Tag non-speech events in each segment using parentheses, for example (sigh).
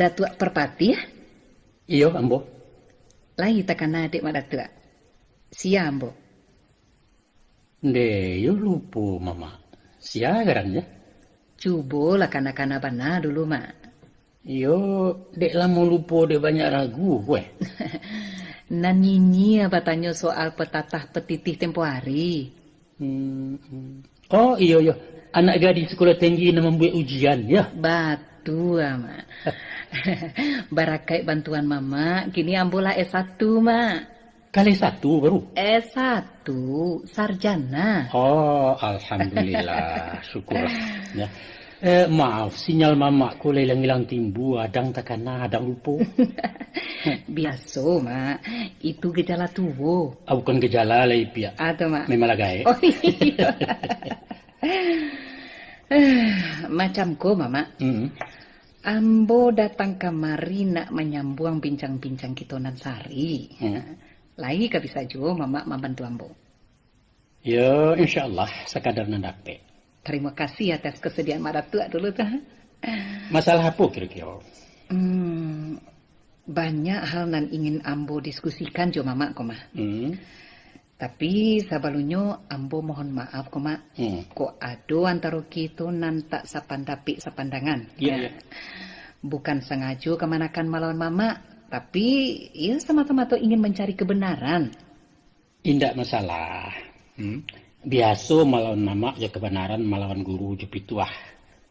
Mak datuk perpati ya? Iyo, ambo. Lai takkan adik mak datuk. Sia ambo. De, yo lupa mama. Sia ya? Cuba lah kana-kana bana dulu mak. Yo, dek lama lupa de banyak ragu, gue. (laughs) Nanyinya tanya soal petatah petitih tempo hari. Hmm, hmm. Oh iyo iyo, anak gadis sekolah tinggi nak membuat ujian ya. Batu mak. (laughs) Barakai bantuan mama, kini ambola S1 mak. Kali satu baru? S1, sarjana. Oh, Alhamdulillah, (laughs) syukurlah. Ya. Eh, maaf, sinyal mama ko hilang-hilang timbu, adang takana, adang lupa. (laughs) Biasa, mak. Itu gejala tuwo. Ah, bukan gejala lah, Ipia. Atau, mak? Memang lagai. Oh, iya. Macam ko, mama. Hmm. Ambo datang kemari nak menyambung bincang-bincang kita nan sari. Hmm. Lagi ka bisa juga mama membantu ambo. Ya, insya Allah, sekadar nandape. Terima kasih atas kesediaan mak datuk dulu tuh. Masalah apa kira-kira? Hmm, banyak hal nan ingin ambo diskusikan jo mama koma. Hmm. Tapi sabalunyo ambo mohon maaf koma. Hmm. Kok ado antara kita nan tak sapandapi sapandangan. Iya, iya. Bukan sengaja kemanakan melawan mama, tapi ya sama-sama tuh ingin mencari kebenaran. Tidak masalah. Hmm. Biasa melawan nama ya kebenaran melawan guru jepituah.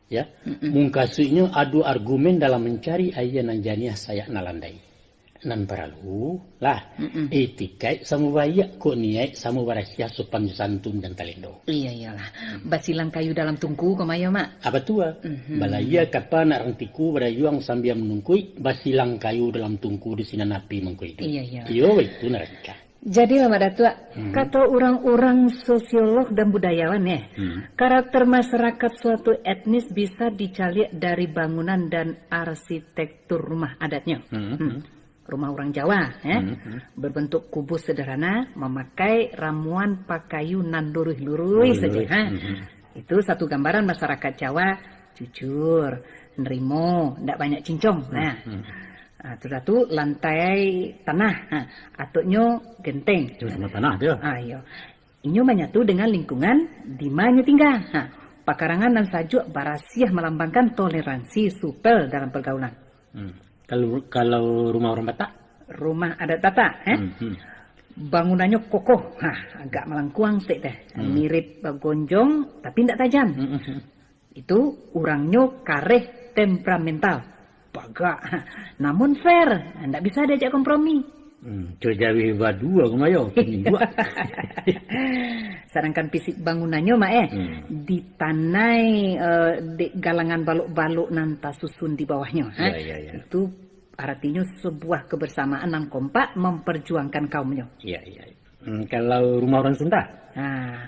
Ya, mungkasunya adu argumen dalam mencari ayah nan janiah saya nalandai. Nan perlu lah etikai samu baya kok niai samu barasya sopan santun dan talendo. Iya iyalah. Basilang kayu dalam tungku kemaya mak. Apa tua? Mhm. Balaya kapa nak rantiku berayuang sambil menungkui basilang kayu dalam tungku di sinan api mengkui itu. Iya iya. Iyo itu naraka. Jadi lama datua, Hmm. kata orang-orang sosiolog dan budayawan ya, Hmm. karakter masyarakat suatu etnis bisa dicari dari bangunan dan arsitektur rumah adatnya. Hmm. Hmm. Rumah orang Jawa ya, Hmm. berbentuk kubus sederhana, memakai ramuan pakayu nan lurus-lurus saja. ha. Hmm. Itu satu gambaran masyarakat Jawa jujur, nerimo, tidak banyak cincong. Nah, Ah, tu satu lantai tanah, ha, atoknya genteng. Cuma sama tanah dia. Ah, iya. Inyo menyatu dengan lingkungan di mana tinggal. Ha, pakarangan dan sajuk barasiah melambangkan toleransi supel dalam pergaulan. Hmm. Kalau kalau rumah orang Batak? Rumah adat tata, eh? Hmm. Hmm. bangunannya kokoh, ha, agak melengkuang sedikit teh, mirip gonjong tapi tidak tajam. Hmm. Hmm. Itu orangnya kareh temperamental, bagak, ha, namun fair, tidak bisa diajak kompromi. Hmm. Cojawi dua kemayo. Dua. Sedangkan fisik bangunannya mak eh Hmm. ditanai eh, di galangan baluk-baluk nanta susun di bawahnya. ha. Ya, ya, ya. Itu artinya sebuah kebersamaan yang kompak memperjuangkan kaumnya. Iya iya. Hmm. Kalau rumah orang Sunda? Nah,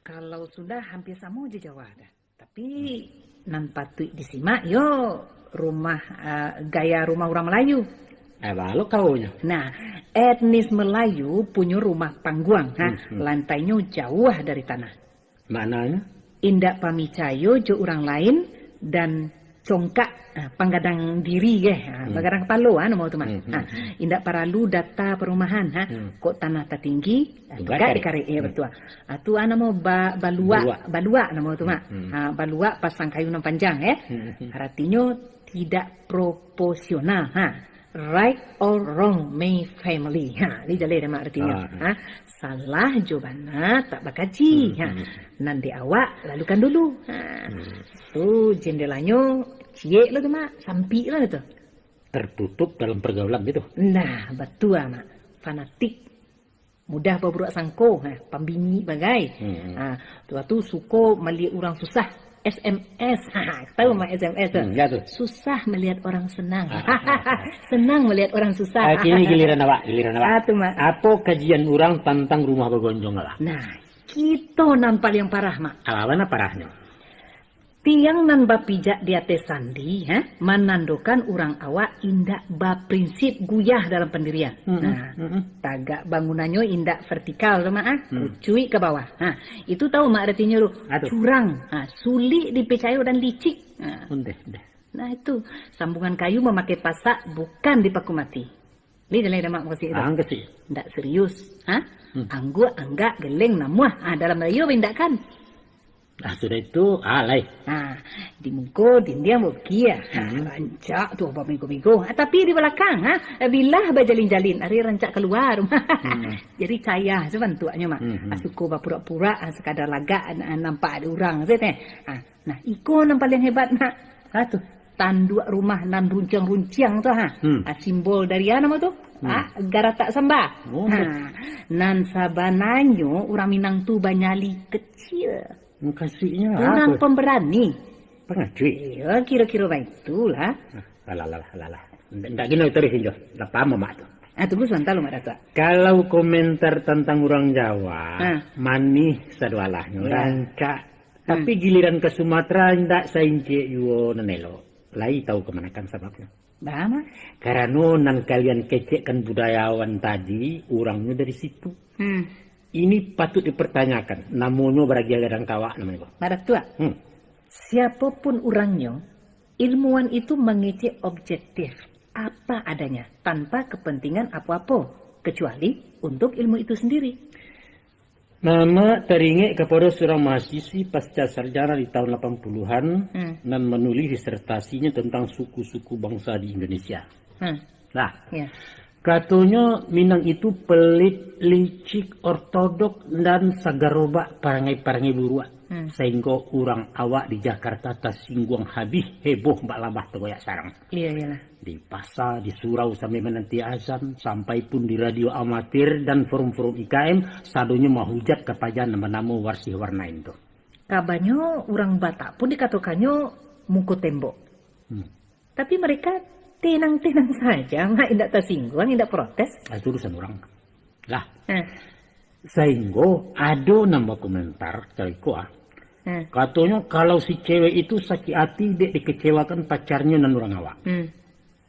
kalau sudah hampir sama aja Jawa ada. Tapi nan patut disimak yo rumah eh, gaya rumah orang Melayu. Eh, balok kaunya. Nah, etnis Melayu punya rumah pangguang, ha? Hmm, lantainya jauh dari tanah. Maknanya? Indak pamicayo jo orang lain dan congkak ah, panggadang diri ya, ah, panggadang kepala ah nama tu mak. Hmm, Ah, indak paralu data perumahan ha. Kok tanah tertinggi, tegak cari. dikari ya betul. Ah tu ah, nama ba, balua, Balua. balua nama tu mak. Ah, balua pasang kayu nan panjang eh. Artinya tidak proporsional ha. Right or wrong may family. Ha, ni jale nama artinya. Ah, Ha, salah jawabana tak bakaji. Ha, nanti awak lalukan dulu. Ha, tu jendelanya ciek lah tu mak, sampi lah tu. Tertutup dalam pergaulan gitu. Nah, betul mak. Fanatik. Mudah berbuat sangko, ha, pembini bagai. Hmm. Ha, tu tu suko melihat orang susah. SMS. (laughs) Tahu mak SMS? Hmm, ya tu. Susah melihat orang senang. senang melihat orang susah. Ah, kini giliran awak, giliran awak. Ah, tu mak. Apa kajian orang tentang rumah bergonjong lah? Nah, kita nampak yang parah mak. Alawan apa parahnya? Tiang nan bapijak di atas sandi, ha? menandakan orang awak indak baprinsip guyah dalam pendirian. Nah, tagak bangunannya indak vertikal mak, ha? kucui ke bawah. Ha, itu tahu mak artinya lu curang, ha, sulit dipercaya dan licik. Ha. Undeh, undeh. Nah itu, sambungan kayu memakai pasak bukan dipaku mati. Ini dalam mak kasih itu. Ah. Tidak serius. Hah? Hmm. Anggur, anggak, geleng, namuah. Ah, dalam rayo kan? Ah, sudah itu, ah, lai. Ah, di muka, di dia mau kia. Hmm. rancak tu apa minggu-minggu. Ah, tapi di belakang, ha? Bila berjalin-jalin, hari rancak keluar. (laughs) hmm. Jadi saya sebantuannya, mak. Hmm. Ah, suku pura-pura, ah, sekadar lagak, ah, nampak ada orang. Ah, nah, ikon yang paling hebat, nak. Ah, tu tanduk rumah nan runcang-runcang tu ha. Hmm. ha simbol dari apa nama tu? Hmm. Ha garatak samba. Oh. Ha nan sabananyo orang Minang tu banyali kecil. Makasihnya Orang apa? pemberani. Pengacuy. Ya, kira-kira baitulah. Alah, alah, alah, alah. Tak gini terus jo. Tak paham mak tu. Ah, tunggu sebentar lu, Mak Datuk. Kalau komentar tentang orang Jawa, ah. manis sadualah, ya. rancak. Tapi hmm. giliran ke Sumatera, tidak saya incik yuo nenelo lai tahu kemanakan sebabnya. Bama? Karena nan kalian kecekkan budayawan tadi, orangnya dari situ. Hmm. Ini patut dipertanyakan. Namanya beragia dan kawak namanya. Pada tua. Hmm. Siapa pun orangnya, ilmuwan itu mengecek objektif apa adanya tanpa kepentingan apa-apa kecuali untuk ilmu itu sendiri. Mama teringat kepada seorang mahasiswi pasca sarjana di tahun 80-an hmm. dan menulis disertasinya tentang suku-suku bangsa di Indonesia. Hmm. Nah, yeah. Katanya Minang itu pelit, licik, ortodok, dan sagarobak parangai-parangai buruak. Hmm. Sehingga orang awak di Jakarta tersinggung habis heboh mbak labah tergoyak sarang. Iya, iya. Di pasar, di surau sampai menanti azan, sampai pun di radio amatir dan forum-forum IKM, sadonya mahujat kepada nama-nama warsih warna itu. Kabarnya orang Batak pun dikatakannya muka tembok. Hmm. Tapi mereka tenang-tenang saja, nggak tidak tersinggung, tidak protes. Ah, itu urusan orang. Lah. Eh. Sehingga ada nama komentar, cariku ah, Hmm. Katanya kalau si cewek itu sakit hati dia dikecewakan pacarnya dan orang awak. Hmm.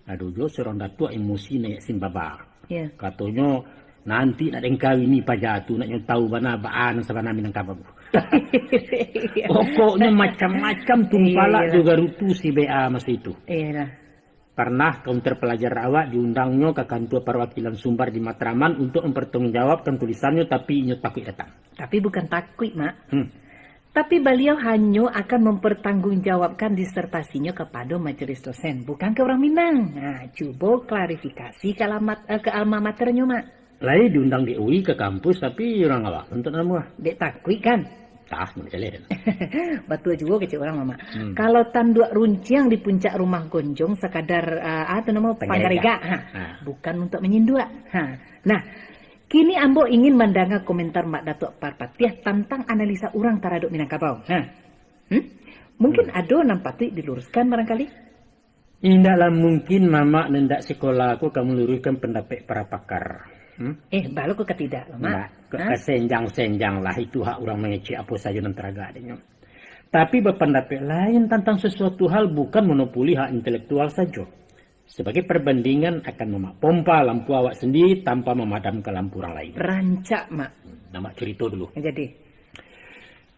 Aduh jo seorang datuk emosi naik simbaba. Yeah. Katanya nanti nak yang kawin ni pajatu nak tahu mana baan sabana minang kababu. (laughs) Pokoknya macam-macam tumpala yeah, juga rutu si BA masa itu. Iya. Pernah kaunter pelajar awak diundangnya ke kantor perwakilan Sumbar di Matraman untuk mempertanggungjawabkan tulisannya tapi nyo takut datang. Tapi bukan takut, Mak. Hmm tapi beliau hanya akan mempertanggungjawabkan disertasinya kepada majelis dosen, bukan ke orang Minang. Nah, coba klarifikasi ke, alamat, eh, ke alma maternya, Mak. Lain diundang di UI ke kampus, tapi orang apa? Untuk nama. Dek takui kan? Tah, (laughs) Betul juga kecil orang, Mama. Hmm. Kalau tanduk runciang di puncak rumah gonjong sekadar, uh, apa nama, panggarega. Bukan untuk menyindua. Ha. Nah, Kini Ambo ingin mendengar komentar Mak Datuk Parpatiah tentang analisa orang taraduk Minangkabau. Ha? Hmm? Mungkin hmm. ada nampak diluruskan barangkali? Tidaklah mungkin Mama nendak sekolah aku kamu luruskan pendapat para pakar. Hmm? Eh, baru ke ketidak, Mama. Nah, senjang-senjang lah itu hak orang mengecek apa saja dan teraga adanya. Tapi berpendapat lain tentang sesuatu hal bukan monopoli hak intelektual saja. Sebagai perbandingan akan memak pompa lampu awak sendiri tanpa memadamkan lampu orang lain. Rancak, Mak. Nama cerita dulu. Jadi?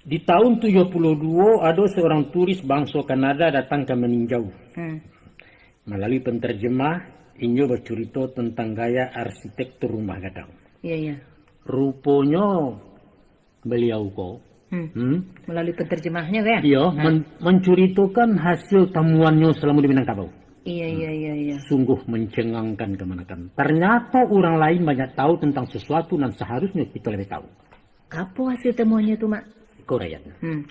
Di tahun 72 ada seorang turis bangsa Kanada datang ke meninjau. Hmm. Melalui penterjemah, Inyo bercerita tentang gaya arsitektur rumah gadang. Iya, iya. Rupanya beliau kok Hmm. Hmm? Melalui penterjemahnya kan? Iya, men menceritakan hasil temuannya selama di Minangkabau. Iya, iya, iya, iya. Sungguh mencengangkan kemanakan. Ternyata orang lain banyak tahu tentang sesuatu dan seharusnya kita lebih tahu. Apa hasil temuannya itu, Mak? Korea. Hmm.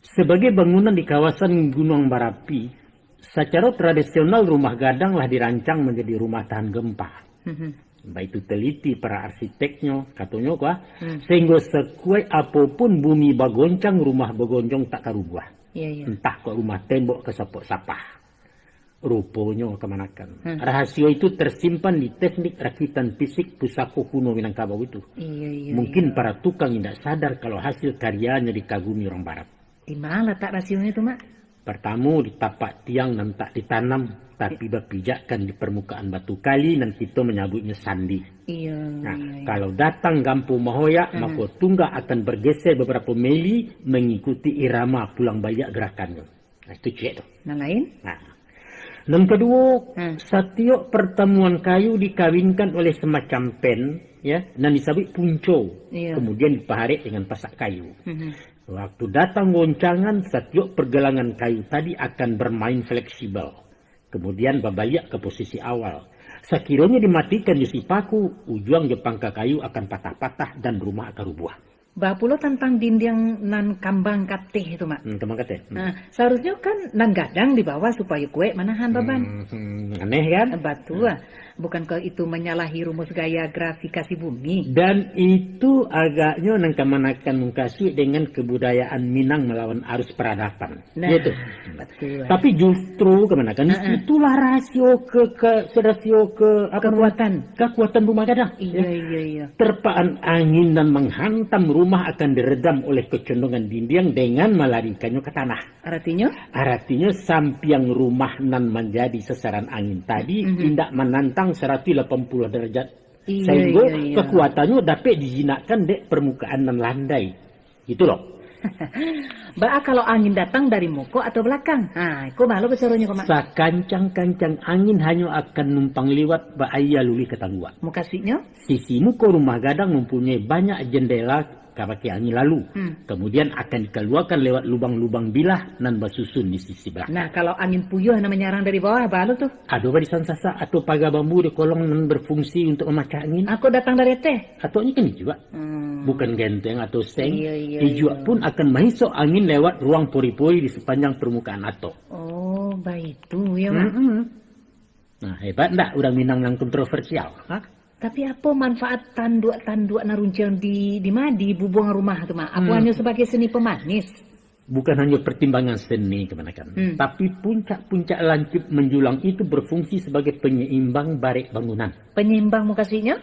Sebagai bangunan di kawasan Gunung Barapi, secara tradisional rumah gadanglah dirancang menjadi rumah tahan gempa. Hmm. Baik itu teliti para arsiteknya, katanya kuah, hmm. sehingga sekuat apa pun bumi bagoncang, rumah bagoncang tak karubah. Iya, iya. Entah kok rumah tembok ke sapah rupanya kemanakan. Hmm. Rahasia itu tersimpan di teknik rakitan fisik pusako kuno Minangkabau itu. Iya, iya, Mungkin iya. para tukang tidak sadar kalau hasil karyanya dikagumi orang barat. Di mana tak rahasianya itu, Mak? Pertama di tapak tiang dan tak ditanam, tapi berpijakkan di permukaan batu kali dan kita menyebutnya sandi. Iya, nah, iya, iya. Kalau datang Gampu Mahoya, hmm. maka tungga akan bergeser beberapa mili mengikuti irama pulang bayak gerakannya. Nah, itu cek tuh. Nah lain? Nah, yang kedua, Hmm. setiap pertemuan kayu dikawinkan oleh semacam pen, ya, dan disebut punco. Iya. Kemudian dipaharit dengan pasak kayu. Mhm. Waktu datang goncangan, setiap pergelangan kayu tadi akan bermain fleksibel. Kemudian babaliak ke posisi awal. Sekiranya dimatikan di paku, ujung jepangka kayu akan patah-patah dan rumah akan rubuh. Bah pula tentang dinding nan kambang katih itu mak. Hmm, kemang kata? Hmm. Nah, seharusnya kan nan gadang di bawah supaya kue manahan beban. Hmm, aneh kan? Batu ah. Bukankah itu menyalahi rumus gaya grafikasi bumi? Dan itu agaknya nang kemanakan mengkasih dengan kebudayaan Minang melawan arus peradaban. Nah, Gitu. betul. Tapi justru kemanakan Uh-uh. itulah rasio ke, ke rasio ke apa Kekuatan. kekuatan rumah gadang. Iya, iya, iya. Terpaan angin dan menghantam rumah akan diredam oleh kecondongan dinding dengan melarikannya ke tanah. Artinya? Artinya sampiang rumah nan menjadi sasaran angin tadi tidak menantang 180 derajat. Iya, Sehingga iya, iya. kekuatannya dapat dijinakkan dek permukaan nan landai. Gitu loh. (laughs) Ba kalau angin datang dari muko atau belakang. Nah, kok malu besaronya kok mak. Sakancang-kancang angin hanya akan numpang liwat bahaya luli ketangguan. Mukasinya? Sisi muka rumah gadang mempunyai banyak jendela kabaki angin lalu. Hmm. Kemudian akan dikeluarkan lewat lubang-lubang bilah nan bersusun di sisi belakang. Nah, kalau angin puyuh na menyerang dari bawah, balu tuh. Ada barisan sasa atau pagar bambu di kolong nan berfungsi untuk memecah angin. Aku datang dari teh. Atau ini kan juga. Hmm. Bukan genteng atau seng. Iya, iya, iya. pun akan masuk angin lewat ruang pori-pori di sepanjang permukaan ato. Oh, baik itu ya mak. Mm-mm. Nah hebat ndak orang Minang yang kontroversial. Hah? Tapi apa manfaat tanduk-tanduk naruncang di di madi bubuang rumah tuh mak? Apa Hmm. hanya sebagai seni pemanis? Bukan hanya pertimbangan seni kebanyakan, Hmm. tapi puncak-puncak lancip menjulang itu berfungsi sebagai penyeimbang barik bangunan. Penyimbang mukasinya?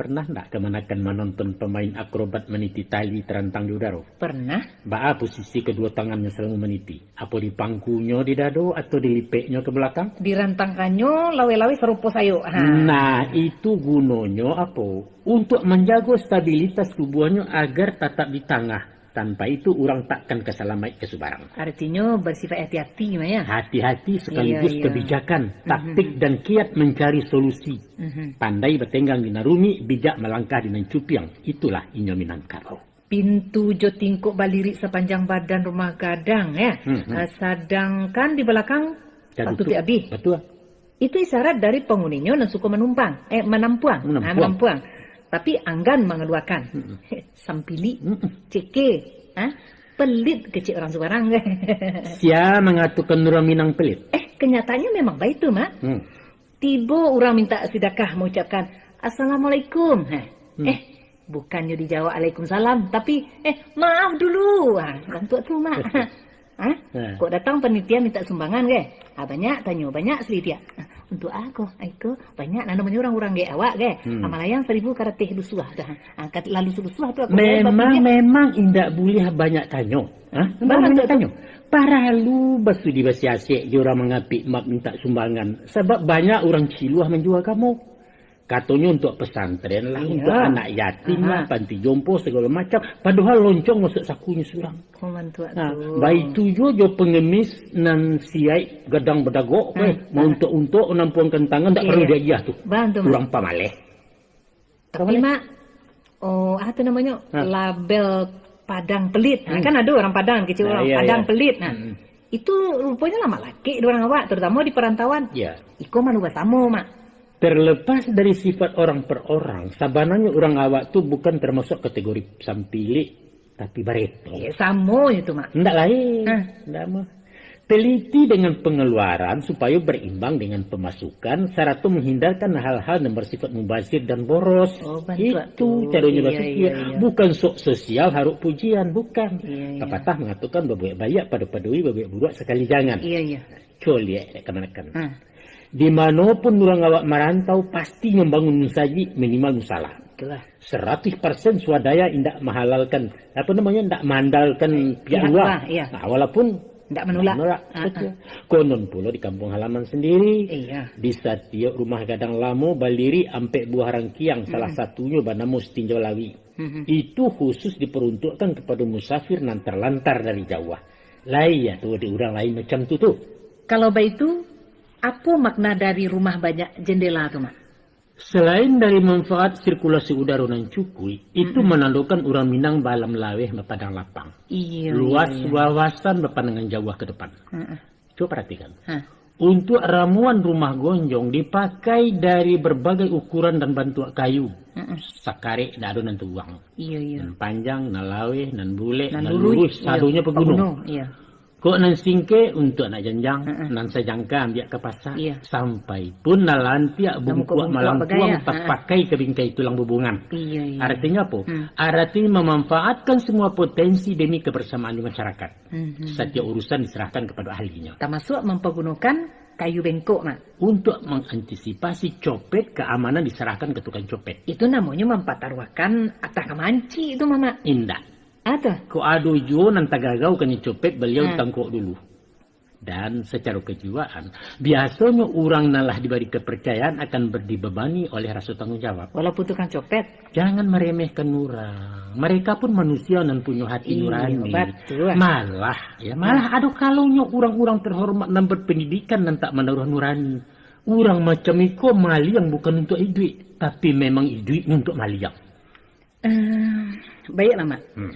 Pernah ndak kemanakan menonton pemain akrobat meniti tali terantang di udara? Pernah. Baa posisi kedua tangannya selalu meniti. Apa di pangkunya di dado atau dilipeknya ke belakang? Dirantangkannya lawe-lawe serupa sayo. Ha. Nah, itu gunanya apa? Untuk menjaga stabilitas tubuhnya agar tetap di tengah. Tanpa itu orang takkan keselamai ke sebarang. Artinya bersifat hati-hati ya. Hati-hati sekaligus Iya, iya. kebijakan, taktik dan kiat mencari solusi. Mhm. Pandai bertenggang di narumi, bijak melangkah dengan cupiang. Itulah inyo Minangkabau. Pintu jo tingkuk balirik sepanjang badan rumah gadang ya. Hmm, hmm. Eh, sedangkan di belakang Dan Patu itu- Abih. Betul. Itu isyarat dari penghuninya yang suka menumpang. Eh, menampuang. Menampuang. Ah, menampuang. Tapi anggan mengeluarkan. (laughs) Sampili. Mm-mm. Ceke. Ha? Pelit kecil orang sebarang. (laughs) Sia mengatakan orang Minang pelit. eh, kenyataannya memang baik tuh, Mak. Hmm. Tiba orang minta sedekah mengucapkan Assalamualaikum. Heh. Hmm. Eh, bukannya dijawab Waalaikumsalam, tapi eh maaf dulu. Ah, orang tua tuh mak. Hah? Hmm. Kok datang penitia minta sumbangan ke? Ah, banyak tanya banyak selidia. Ah, untuk aku, aku banyak nah, namanya orang-orang ge awak ge. Hmm. Amalayang seribu karatih lusuah dah. Angkat lalu lusuah tu aku Memang memang indak boleh banyak tanya. Hah? Banyak Banyak tanya. Para lu bersudi bersiasik orang mengapi mak minta sumbangan. Sebab banyak orang ciluah menjual kamu. Katanya untuk pesantren lah, Iya. untuk anak yatim lah, panti jompo segala macam. Padahal loncong masuk sakunya tua Nah, baik tu jo jo pengemis nan siai gadang bedagok Ah, eh mau untuk untuk nampuang kentangan tak Iya, perlu iya. dia jah tu. Bantu. Kurang pamaleh. Tapi mak, oh apa namanya Hah? label Padang Pelit. Nah, Hmm. kan ada orang Padang kecil Nah, orang iya, Padang iya. Pelit. Nah, Hmm. itu rupanya lama laki orang awak, terutama di perantauan. Ya. Iko malu basamo mak. Terlepas dari sifat orang per orang, sabananya orang awak tu bukan termasuk kategori sampili, tapi bareto. Eh, samo itu mak. Tidak lain. Hah? Ndak mah. Teliti dengan pengeluaran supaya berimbang dengan pemasukan serta menghindarkan hal-hal yang bersifat mubazir dan boros. Oh, Itu tu. caranya Iya, berpikir. iya, iya. Bukan sok sosial haruk pujian, bukan. Iya, iya. Pepatah mengatakan babuak bayak pada padui babuak buruak sekali jangan. Iya iya. Coli ya, kemanakan. Hah. Di mana pun orang awak merantau pasti membangun musaji minimal musalah. Itulah. 100% swadaya tidak menghalalkan apa namanya tidak mandalkan pihak luar. iya. Nah, walaupun Tidak menolak. menolak. Ah, betul. Konon pula di kampung halaman sendiri. Iya. Di setiap rumah gadang lamo baliri ampek buah rangkiang salah satunya bernama Stinjau Lawi. Mhm. Itu khusus diperuntukkan kepada musafir nan terlantar dari Jawa. Lain ya tuh, di orang lain macam tu tuh. Kalau begitu, apa makna dari rumah banyak jendela tuh, Mak? Selain dari manfaat sirkulasi udara yang cukui, itu menandakan orang Minang balam laweh padang lapang. Iya. Luas iya, iya. wawasan berpandangan jauh ke depan. Heeh. Coba perhatikan. Hah. Untuk ramuan rumah gonjong dipakai dari berbagai ukuran dan bentuk kayu. Heeh. Sakare tidak ada nanti uang. Iya, iya. Nan panjang, nan lawe, nan bule, Nan nan, lurus, lurus, sadunya iya. pegunung. Iya. Kok nan singke untuk nak janjang, Heeh. nan sejangka ambil ke pasar. Iya. Sampai pun nalantiak Namu bungkuak malang bagaya. tuang Heeh. tak pakai ke bingkai tulang bubungan. Iya, iya. Artinya apa? Hmm. Artinya memanfaatkan semua potensi demi kebersamaan di masyarakat. Mhm. Setiap urusan diserahkan kepada ahlinya. Termasuk mempergunakan kayu bengkok, Mak. Untuk mengantisipasi copet, keamanan diserahkan ke tukang copet. Itu namanya mempertaruhkan atas kemanci itu, Mama. Indah. Ada. Ko ado jo nan tagagaw kani copet beliau Hmm. tangkok dulu. Dan secara kejiwaan, biasanya orang nalah diberi kepercayaan akan berdibebani oleh rasa tanggung jawab. Walaupun tukang copet. Jangan meremehkan orang. Mereka pun manusia dan punya hati Iya, nurani. betul. Malah, ya malah ada kalaunya orang-orang terhormat dan berpendidikan dan tak menaruh nurani. Orang macam itu maliang bukan untuk duit, tapi memang duit untuk maliang. Eh, baiklah, Mak. Hmm.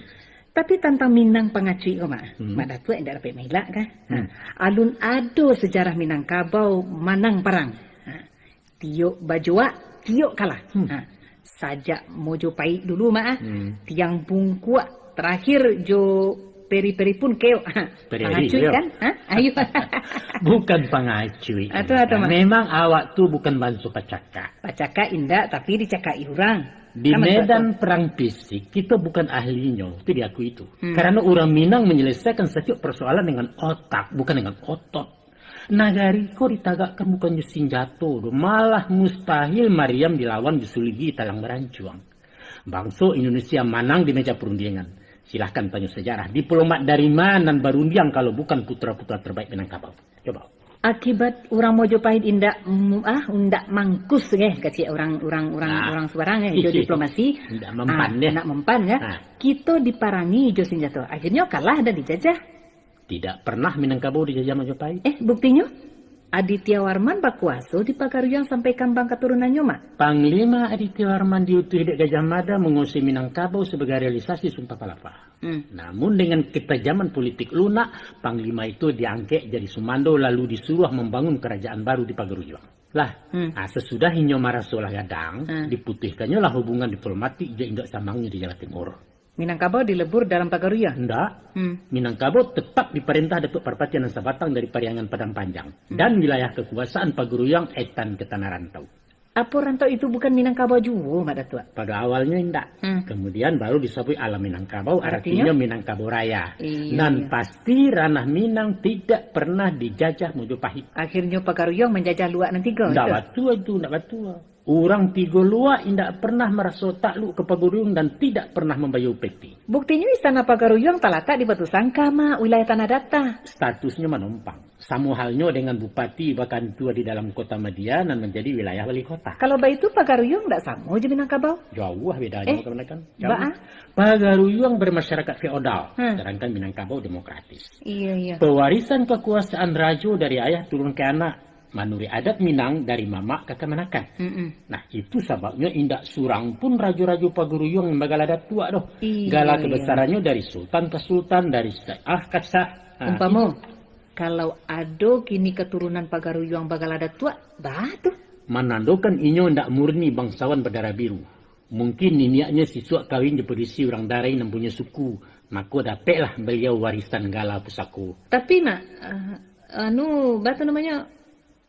Tapi tentang Minang pengacui mak, Hmm. mak datuk tidak dapat melak kan? Hmm. Ha. Alun ado sejarah Minangkabau manang perang. Ha. Tiok bajua, tiok kalah. Hmm. Ha. Sajak mojo pahit dulu mak. Hmm. Tiang bungkuak terakhir jo peri-peri pun keo. Pengacui kan? Ha? Ayo. (laughs) Bukan pengacui. Atau- atau? Memang awak tu bukan bansu pacaka. Pacaka indah tapi dicakai orang. Di medan perang fisik, kita bukan ahlinya. Itu diakui itu. Hmm. Karena orang Minang menyelesaikan setiap persoalan dengan otak, bukan dengan otot. Nagari kok ditagakkan bukan senjata. Malah mustahil Mariam dilawan disuligi talang berancuang. Bangsa Indonesia manang di meja perundingan. Silahkan tanya sejarah. Diplomat dari mana berundiang kalau bukan putra-putra terbaik Minangkabau? Coba. Akibat orang mojo pahit indak ah undak mangkus eh kecil orang orang orang Ah. orang sebarang eh jo (laughs) diplomasi Ndak mempan ah, deh. nak mempan ya Ah. kita diparangi jo senjata akhirnya kalah dan dijajah Tidak pernah Minangkabau dijajah Majapahit. eh buktinya Aditya Warman berkuasa di Pagaruyang sampai kambang keturunannya mak Panglima Aditya Warman diutus di Gajah Mada menguasai Minangkabau sebagai realisasi Sumpah Palapa. hmm. Namun dengan ketajaman politik lunak, Panglima itu diangket jadi Sumando lalu disuruh membangun kerajaan baru di Pagaruyang. Lah, Hmm. ah, sesudah Hinyo Marasolah Gadang, Hmm. diputihkannya lah hubungan diplomatik je indak samangnya di Jawa Timur. Minangkabau dilebur dalam Pagaruyang Hendak, hmm. Minangkabau tetap diperintah Datuk Parpati dan Sabatang dari Pariangan Padang Panjang. Dan wilayah kekuasaan Paguruyang etan ke Tanah Rantau. apa rantau itu bukan Minangkabau juga mak datuk Pada awalnya tidak. Hmm. Kemudian baru disebut alam Minangkabau, Artinya? artinya, Minangkabau Raya. Iya, Dan iya. pasti ranah Minang tidak pernah dijajah Mojopahit. akhirnya Pagaruyang menjajah luak nanti kau Tidak batua itu, tidak batua. Orang tiga luar tidak pernah merasa takluk ke Paguruyung dan tidak pernah membayar upeti. buktinya istana Pagaruyang terletak di Batu Sangka mak wilayah Tanah Data Statusnya menumpang. Sama halnya dengan Bupati bahkan tua di dalam kota Madian dan menjadi wilayah wali kota. Kalau begitu Pagaruyung tidak sama je Minangkabau. Jauh lah bedanya Eh, kebanyakan. Mbak, ah? Pagaruyung bermasyarakat feodal, Hmm. sedangkan Minangkabau demokratis. Iya iya. Pewarisan kekuasaan rajo dari ayah turun ke anak. Manuri adat Minang dari mamak ke kemanakan. Mm-mm. Nah itu sebabnya indak surang pun rajo-rajo Paguruyung yang bagal adat tua doh. Iya, Gala iya. kebesarannya dari sultan ke sultan, dari sah ke sah. Nah, Umpama kalau ado kini keturunan Pagaruyung bakal ada tua, batu. menandakan inyo ndak murni bangsawan berdarah biru. Mungkin niniaknya siswa kawin diperisi orang darai yang punya suku. Maka dapatlah beliau warisan gala pusako. Tapi nak, eh, anu batu namanya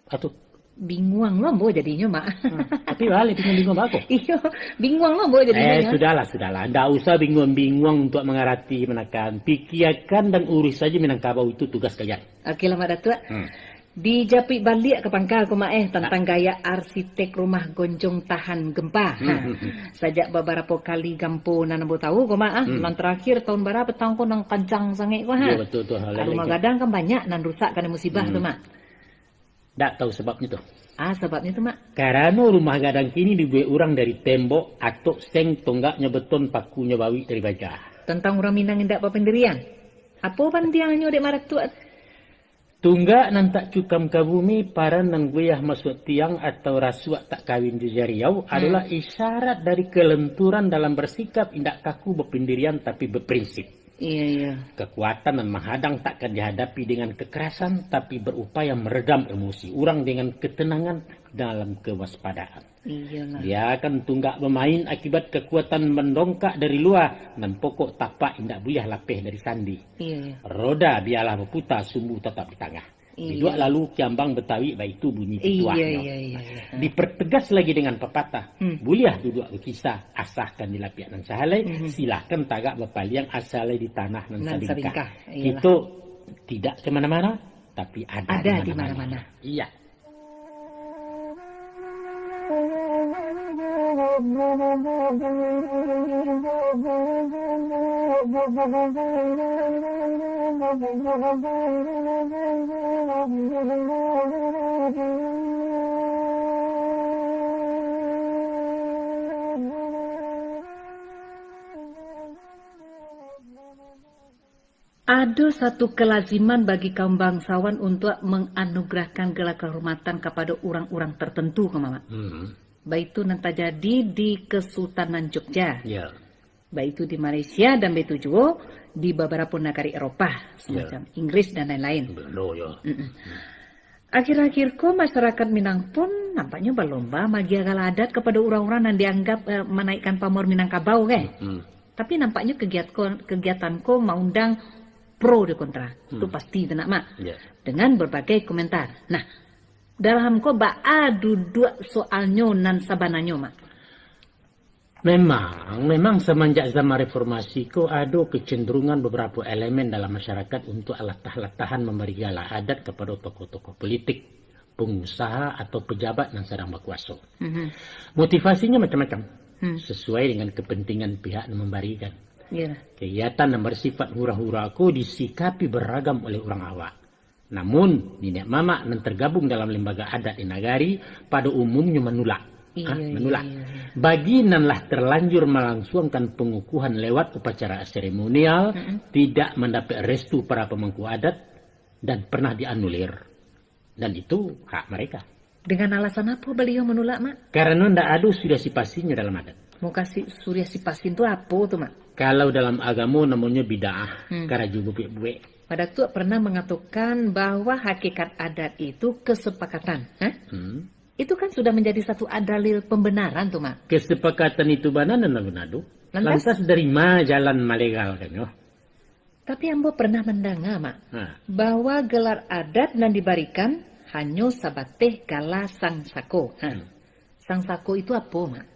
Atau, binguang lo bo jadinya mak. tapi balik bingung-bingung aku. (laughs) Iyo, binguang lo bo jadinya. Eh, sudahlah, sudahlah. Ndak usah bingung-bingung untuk mengarati menekan. Pikirkan dan urus saja Minangkabau itu tugas kalian. Oke lah mak datuk. Hmm. Dijapit balik ke pangkal ko mak eh tentang gaya arsitek rumah gonjong tahan gempa. Ha. Sajak beberapa kali gampo nanambo tahu ko mak ah. Nan terakhir tahun berapa tahun ko nang kancang sangat ko ha. Ya, betul tu. hal Rumah lagi. gadang kan banyak nan rusak karena musibah tu mak. Ndak tahu sebabnya tu. Ah sebabnya tu mak. Karena rumah gadang kini dibuat orang dari tembok atau seng tonggaknya beton pakunya bawi dari baja. Tentang orang Minang yang tak pendirian. Apa pantiangnya dek marak tuat? Tunggak nan tak cukam ke bumi para nang guyah masuk tiang atau rasuak tak kawin di jariau hmm. adalah isyarat dari kelenturan dalam bersikap indak kaku berpendirian tapi berprinsip. Iya, iya. Kekuatan dan menghadang takkan dihadapi dengan kekerasan tapi berupaya meredam emosi orang dengan ketenangan dalam kewaspadaan. Iyalah. Dia akan tunggak bermain akibat kekuatan mendongkak dari luar dan pokok tapak indak boleh lapih dari sandi. Iya, iya. Roda biarlah berputar sumbu tetap di tengah. Duduk lalu kiambang betawi baik itu bunyi Iya, pituahnya. iya, iya, iya. Dipertegas lagi dengan pepatah. Hmm. Boleh duduk berkisah asahkan di lapiak nan sahalai. Mhm. Silahkan tagak berpaliang asalai di tanah nan salingkah. Kita tidak ke mana-mana tapi ada, Ada di mana-mana. Iya. Ada satu kelaziman bagi kaum bangsawan untuk menganugerahkan gelar kehormatan kepada orang-orang tertentu, Mama. Hmm. Baik itu nanti jadi di Kesultanan Jogja, Ya. baik itu di Malaysia dan baik itu juga di beberapa negara Eropa, semacam Inggris dan lain-lain. Benar ya. Akhir-akhir kok masyarakat Minang pun nampaknya berlomba magi agal adat kepada orang-orang yang dianggap eh, menaikkan pamor Minangkabau kan. Hmm. Tapi nampaknya kegiatan kegiatanku mengundang pro dan kontra. Itu pasti tidak mak. Ya. Dengan berbagai komentar. Nah, dalam ko ba duduk soalnya nan sabananya mak. Memang, memang semenjak zaman reformasi ko ada kecenderungan beberapa elemen dalam masyarakat untuk alatah-latahan memberi gala adat kepada tokoh-tokoh politik, pengusaha atau pejabat yang sedang berkuasa. Mhm. Motivasinya macam-macam, Hmm. sesuai dengan kepentingan pihak yang memberikan. Ya. Kegiatan yang bersifat hura-hura ko disikapi beragam oleh orang awak. Namun, nenek mama yang tergabung dalam lembaga adat di nagari pada umumnya menolak. Iya, iya, menolak. iya, iya. Bagi nanlah terlanjur melangsungkan pengukuhan lewat upacara seremonial, tidak mendapat restu para pemangku adat, dan pernah dianulir. Dan itu hak mereka. Dengan alasan apa beliau menolak mak? Karena tidak ada sudah sipasinya dalam adat. Mau kasih surya sipasin itu apa tuh mak? Kalau dalam agama namanya bid'ah, Hmm. karena juga buik Pada tu pernah mengatakan bahwa hakikat adat itu kesepakatan. Hah? Hmm. Itu kan sudah menjadi satu adalil pembenaran tuh mak. Kesepakatan itu mana dan nado. Lantas? Lantas dari mana jalan malegal kan yo? Tapi ambo pernah mendengar mak bahwa gelar adat yang diberikan hanya sabateh kala sang sako. Hah. Sang sako itu apa mak?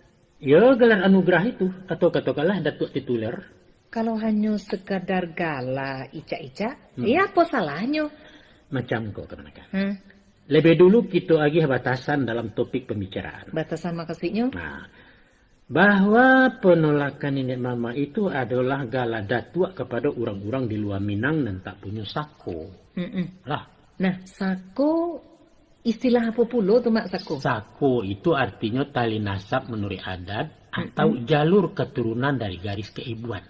ya gelar anugerah itu atau katakanlah datuk tituler. Kalau hanya sekadar gala ica-ica, ya apa salahnya? Macam kok kenakan. Hah? Lebih dulu kita agih batasan dalam topik pembicaraan. Batasan makasihnya? Nah, bahwa penolakan nenek mama itu adalah gala datua kepada orang-orang di luar Minang dan tak punya sako. Mm-mm. Lah, Nah, sako istilah apa pula tuh mak sako? sako itu artinya tali nasab menurut adat atau jalur keturunan dari garis keibuan.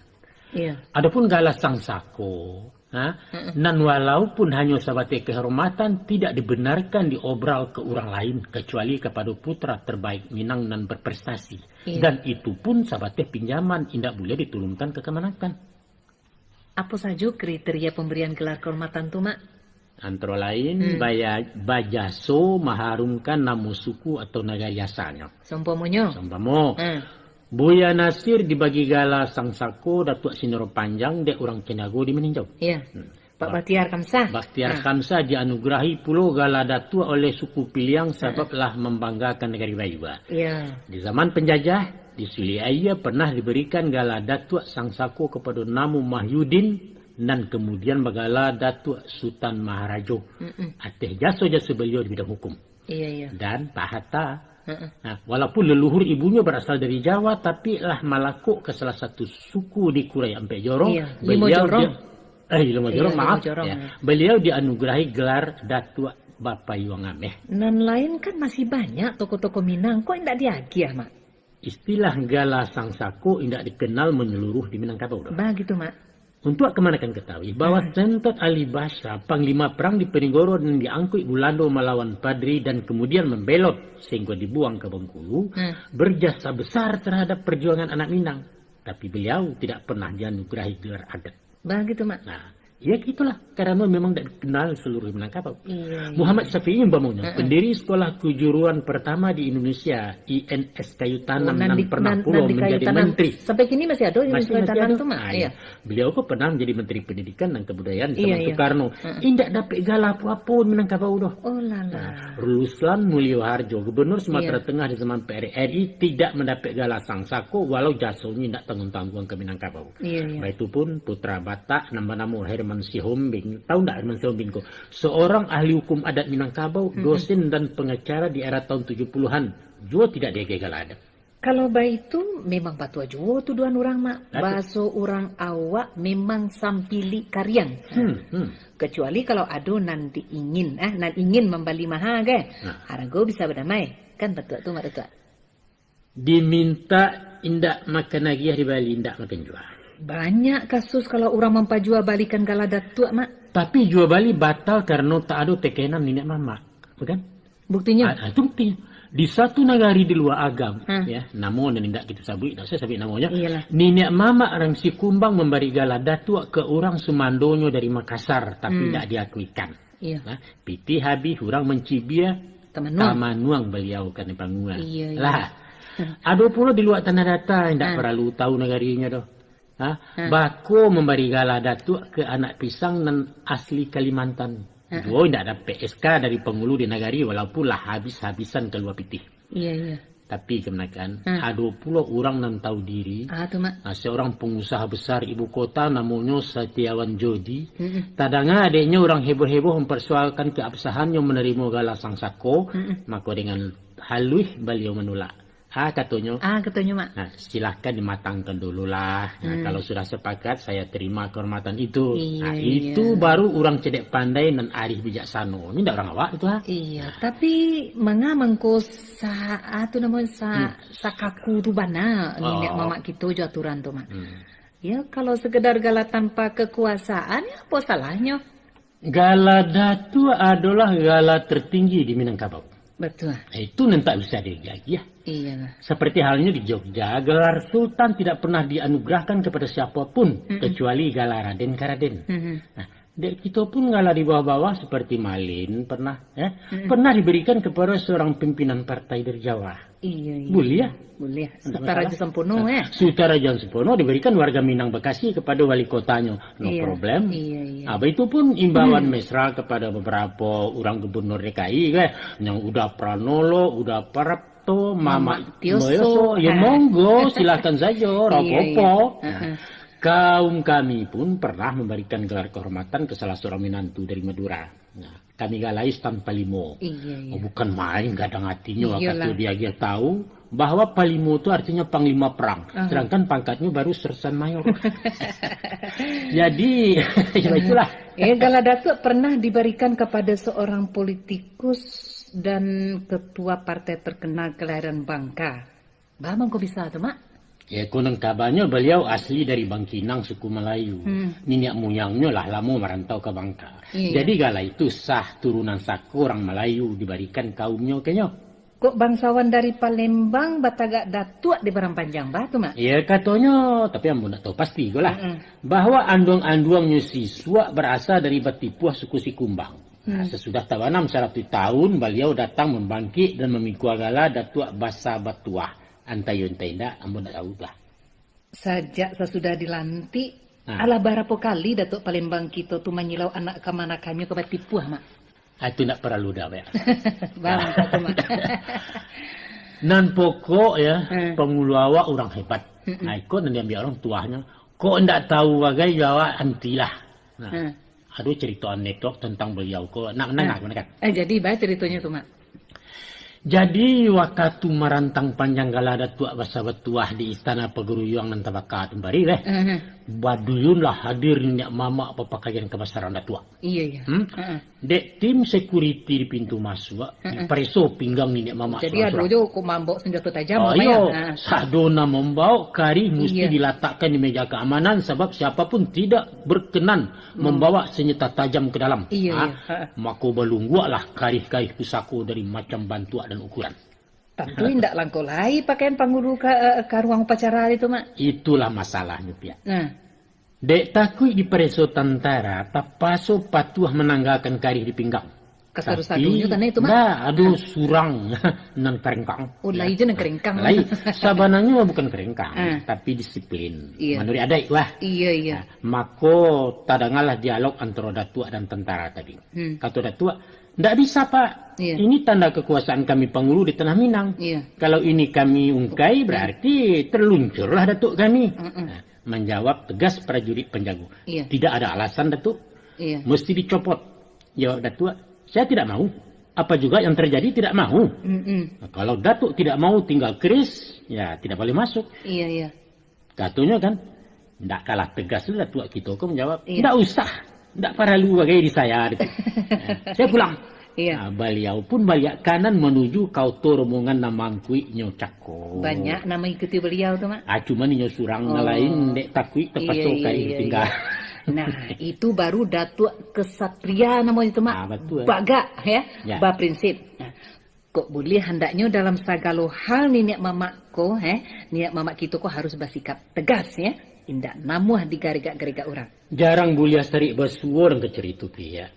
Iya. Adapun gala sang sako, ha, nan walaupun hanya sahabat kehormatan tidak dibenarkan diobral ke orang lain kecuali kepada putra terbaik Minang nan berprestasi. Iya. Dan itu pun sahabat pinjaman tidak boleh diturunkan ke kemenakan. Apa saja kriteria pemberian gelar kehormatan tuh mak? Antara lain, baya, bajaso maharumkan nama suku atau negara yasanya. Sompomonyo. Sambamo, Hmm. Buya Nasir dibagi gala sang sako Datuk Sinoro Panjang dek orang Cenago di meninjau. Iya. Pak Batiar Kamsah. Bakhtiar Nah, Khamsa dianugerahi pulau gala datua oleh suku Piliang sebablah membanggakan negara Bayua. Iya. Di zaman penjajah, di Suliaya pernah diberikan gala datua sang sako kepada Namu Mahyudin dan kemudian bagala datua Sultan Maharajo. Mm-mm. Ateh jasa-jasa beliau di bidang hukum. Iya, iya. Dan Pak Hatta. Nah, walaupun leluhur ibunya berasal dari Jawa, tapi lah malakuk ke salah satu suku di Kurai Ampe Jorong. Iya, Limo Jorong. dia- eh, Limo Iya, Jorong, Limo maaf. Jorong, ya. ya. Beliau dianugerahi gelar Datuk Bapak Yuang Ameh. Nan lain kan masih banyak toko-toko Minang. Kok tidak diagi ya, Mak? Istilah gala sang sako tidak dikenal menyeluruh di Minangkabau. dah. Begitu, Mak. Untuk ke mana kan ketahui bahwa hmm. Sentot Ali Basha, panglima perang di Penigoro dan diangkut Bulando melawan Padri dan kemudian membelot sehingga dibuang ke Bengkulu, hmm. berjasa besar terhadap perjuangan anak Minang. Tapi beliau tidak pernah dianugerahi gelar adat. Begitu, Mak. Nah, Ya gitulah, karena memang tidak dikenal seluruh Minangkabau. Iya, iya. Muhammad Syafi'i Mbamungnya, uh -uh. pendiri sekolah kejuruan pertama di Indonesia, INS Kayu Tanam, oh, pernah pula menjadi tanam. menteri. Sampai kini masih ada INS Kayu Tanam itu mah. Iya. Beliau kok pernah menjadi menteri pendidikan dan kebudayaan iya, iya. Soekarno. Indak dapat gala apa-apa Minangkabau doh. Oh lala. Nah, Ruslan Mulyo Harjo, gubernur Sumatera iya. Tengah di zaman PRRI tidak mendapat gala sang sako walau jasanya tidak tanggung-tanggung ke Minangkabau. Iya, iya. Itu pun putra Batak nama-nama Herman Herman Sihombing. Tahu tidak Herman Sihombing kok? Seorang ahli hukum adat Minangkabau, dosen dan pengacara di era tahun 70-an. Juga tidak dia gagal ada. Kalau baik itu memang batu juga tuduhan orang mak. Baso orang awak memang sampili karyang. Hmm, hmm. Kecuali kalau ada nanti ingin, eh, nanti ingin membeli mahal ke. Nah. Harga bisa berdamai. Kan betul tu mak betul. Diminta indak makan lagi di Bali, indak makan jual. Banyak kasus kalau orang jual balikan galadat tua, Mak. Tapi jual bali batal karena tak ada tekenan nenek mama. Bukan? Buktinya? Ah, itu buktinya. Di satu negari di luar agam, hmm. ya, namun dan tidak kita sabut, tidak saya sabut namanya. Iyalah. Nenek mama orang si kumbang memberi galadat tua ke orang Sumandonyo dari Makassar, tapi hmm. tidak diakuikan. Iya. Nah, piti habis orang mencibia Tamanuang. Tamanuang beliau kan panguan. Iya, iya. Lah, ada pula di luar tanah data tidak hmm. perlu tahu negarinya doh. Ha? Ha. Bako memberi gala datuk ke anak pisang dan asli Kalimantan. Ha. Oh, tidak ada PSK dari pengulu di negari walaupun lah habis-habisan keluar pitih. Iya, iya. Tapi kemenakan, ha. ada pula orang yang tahu diri. Ah, tu, mak. Nah, seorang pengusaha besar ibu kota namanya Setiawan Jodi. Hmm. Tadanga adiknya orang heboh-heboh mempersoalkan keabsahannya menerima gala sang sako. Hmm. Maka dengan halus beliau menolak. Ah katanya. Ah katanya mak. Nah silahkan dimatangkan dulu lah. Nah, hmm. Kalau sudah sepakat saya terima kehormatan itu. Iya, nah iya. itu baru orang cedek pandai dan arif bijaksana. Ini tidak orang awak itu ha. Iya. Nah. Tapi mengamangko sa itu namanya sa hmm. sakaku tu bana oh. nenek mama kita jo aturan tu mak. Hmm. Ya kalau sekedar gala tanpa kekuasaan ya apa salahnya? Gala datu adalah gala tertinggi di Minangkabau. Betul. Nah, itu nanti bisa digagi ya. Iya. Seperti halnya di Jogja, gelar Sultan tidak pernah dianugerahkan kepada siapa pun mm -mm. kecuali gelar Raden Karaden. Mm -hmm. Nah, kita pun ngalah di bawah-bawah seperti Malin pernah, ya, mm -hmm. pernah diberikan kepada seorang pimpinan partai dari Jawa. Iya, iya. Ya? Boleh. Sutaraja Sempono ya. Sutaraja Sempono diberikan warga Minang Bekasi kepada wali kotanya. No iya, problem. Iya, iya. Apa itu pun imbauan hmm. mesra kepada beberapa orang gubernur DKI kan. Yang udah Pranolo, udah Parapto, Mama Tioso. Ya monggo silakan saja. (laughs) Rapopo. Iya, iya. Nah, kaum kami pun pernah memberikan gelar kehormatan ke salah seorang minantu dari Madura. Nah, kami galais tanpa limo. Iya, iya. Oh, bukan main, gak ada ngatinya. Waktu dia dia tahu bahwa palimo itu artinya panglima perang. Uh -huh. Sedangkan pangkatnya baru sersan mayor. (laughs) (laughs) Jadi, (laughs) ya itulah. Eh, Galadatu pernah diberikan kepada seorang politikus dan ketua partai terkenal kelahiran Bangka. Bagaimana kok bisa tuh, Mak? Ya konon kabarnya beliau asli dari Bangkinang suku Melayu. Hmm. Nenek moyangnya lah lama merantau ke Bangka. Iya. Jadi gala itu sah turunan saku orang Melayu diberikan kaumnya kayaknya. Kok bangsawan dari Palembang batagak datuk di Barang Panjang batu mak? Iya katanya, tapi ambo nak tahu pasti gue lah. Mm Bahwa anduang-anduangnya siswa berasal dari Batipuah suku Sikumbang. Nah, hmm. sesudah tawanam satu tahun, beliau datang membangkit dan memikul gala datuk Basa Batuah antayun tak tahu lah. Sajak sesudah dilantik, nah. ala berapa kali Datuk Palembang kita tu menyilau anak ke mana kami ke Batipuah, Mak? Ah, itu nak perlu dah, ya. (laughs) Bang, satu, Mak. (laughs) Nan pokok ya, hmm. pengulu awak orang hebat. Hmm. Nah, ikut dan diambil orang tuanya. Kok ndak tahu bagai jawab antilah. Nah, hmm. Aduh cerita anekdot tentang beliau kok. Nak nak hmm. kan? Eh jadi baca ceritanya tuh mak. Jadi waktu merantang panjang gala tua basa betuah di istana pegeruyuang nan tabaka tembari leh. Uh -huh. Baduyun lah hadir nyak mama apa pakaian kebesaran tua. Iya iya. Hmm? Uh -huh. Dek tim security di pintu masuk, uh -huh. preso pinggang nyak mama. Jadi ada jo ku mambok senjata tajam oh, iya. Uh. Sadona membawa kari mesti iya. diletakkan di meja keamanan sebab siapa pun tidak berkenan hmm. membawa senjata tajam ke dalam. Iya, ha? iya. Mako lah kari-kari pusako dari macam bantuan dan ukuran. Tentu tidak langkolai pakaian pangguru ke, uh, ke ruang upacara itu, Mak. Itulah masalahnya, Pia. Nah. Dek takui di pereso tentara, tapaso patuah menanggalkan kari di pinggang. Kesaru sadunya tanah itu, Mak? Nah, aduh surang (laughs) nan kerengkang. Oh, lain nan kerengkang. Lain, sabananya bukan kerengkang, uh. tapi disiplin. Iya. Menurut ada wah. Iya, iya. Nah, mako tadangalah dialog antara datua dan tentara tadi. Hmm. Kata datua, tidak bisa Pak. Iya. Ini tanda kekuasaan kami pengulu di Tanah Minang. Iya. Kalau ini kami ungkai berarti terluncurlah Datuk kami. Mm -mm. Nah, menjawab tegas prajurit penjago. Iya. Tidak ada alasan Datuk. Iya. Mesti dicopot. Jawab Datuk, saya tidak mau. Apa juga yang terjadi tidak mau. Mm -mm. Nah, kalau Datuk tidak mau tinggal keris, ya tidak boleh masuk. Iya, iya. Katunya kan, tidak kalah tegas Datuk Kitoko menjawab, iya. tidak usah tidak perlu bagai di saya. Gitu. (laughs) saya pulang. Iya. Nah, beliau pun balik kanan menuju kau rombongan nama kui nyocako. Banyak nama ikuti beliau tuh mak. Ah cuma nyo surang oh. lain dek takui tepas iya, iya, iya, tinggal. Iya. Nah (laughs) itu baru datuk kesatria namanya itu mak. Ah, betul. Baga ya. ya. Ba prinsip. Nah, kok boleh hendaknya dalam segala hal nih niat mamak ko, eh, niat mamak kita kok harus bersikap tegas ya indak namuh di gariga-gariga orang. Jarang bulia sari basuor ke ceritu ya.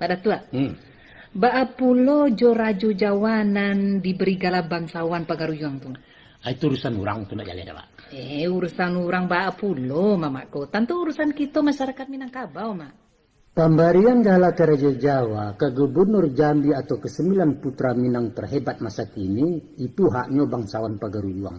Pada tua. Hmm. Ba pulo joraju jawanan diberi gala bangsawan pagaruyang tu. Ah, itu urusan orang tu nak jalan pak. Eh urusan orang ba pulo mamaku. Tentu urusan kita masyarakat Minangkabau mak. Pemberian gala ke Raja Jawa ke Gubernur Jambi atau ke sembilan putra Minang terhebat masa kini itu haknya bangsawan pagaruyang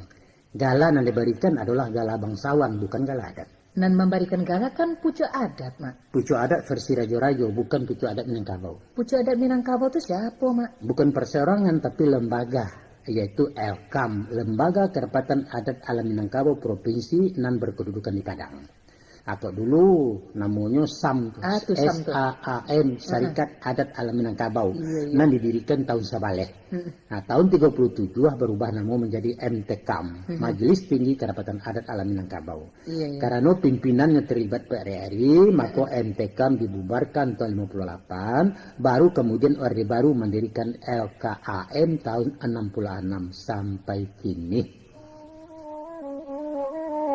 Gala yang diberikan adalah gala bangsawan, bukan gala adat. Dan memberikan gala kan pucuk adat, Mak. Pucuk adat versi Rajo-Rajo, bukan pucuk adat Minangkabau. Pucuk adat Minangkabau itu siapa, Mak? Bukan perseorangan, tapi lembaga, yaitu LKAM, Lembaga Kerapatan Adat Alam Minangkabau Provinsi nan berkedudukan di Padang atau dulu namanya SAM ah, S A A M Syarikat uh -huh. Adat Alam Minangkabau iya, iya. yang didirikan tahun Sabaleh. Uh -huh. Nah, tahun 37 berubah nama menjadi MTKAM, uh -huh. Majelis Tinggi Kedapatan Adat Alam Minangkabau. Iya, iya. Karena pimpinannya terlibat PRRI, maka MTKAM dibubarkan tahun 58, baru kemudian Orde Baru mendirikan LKAM tahun 66 sampai kini.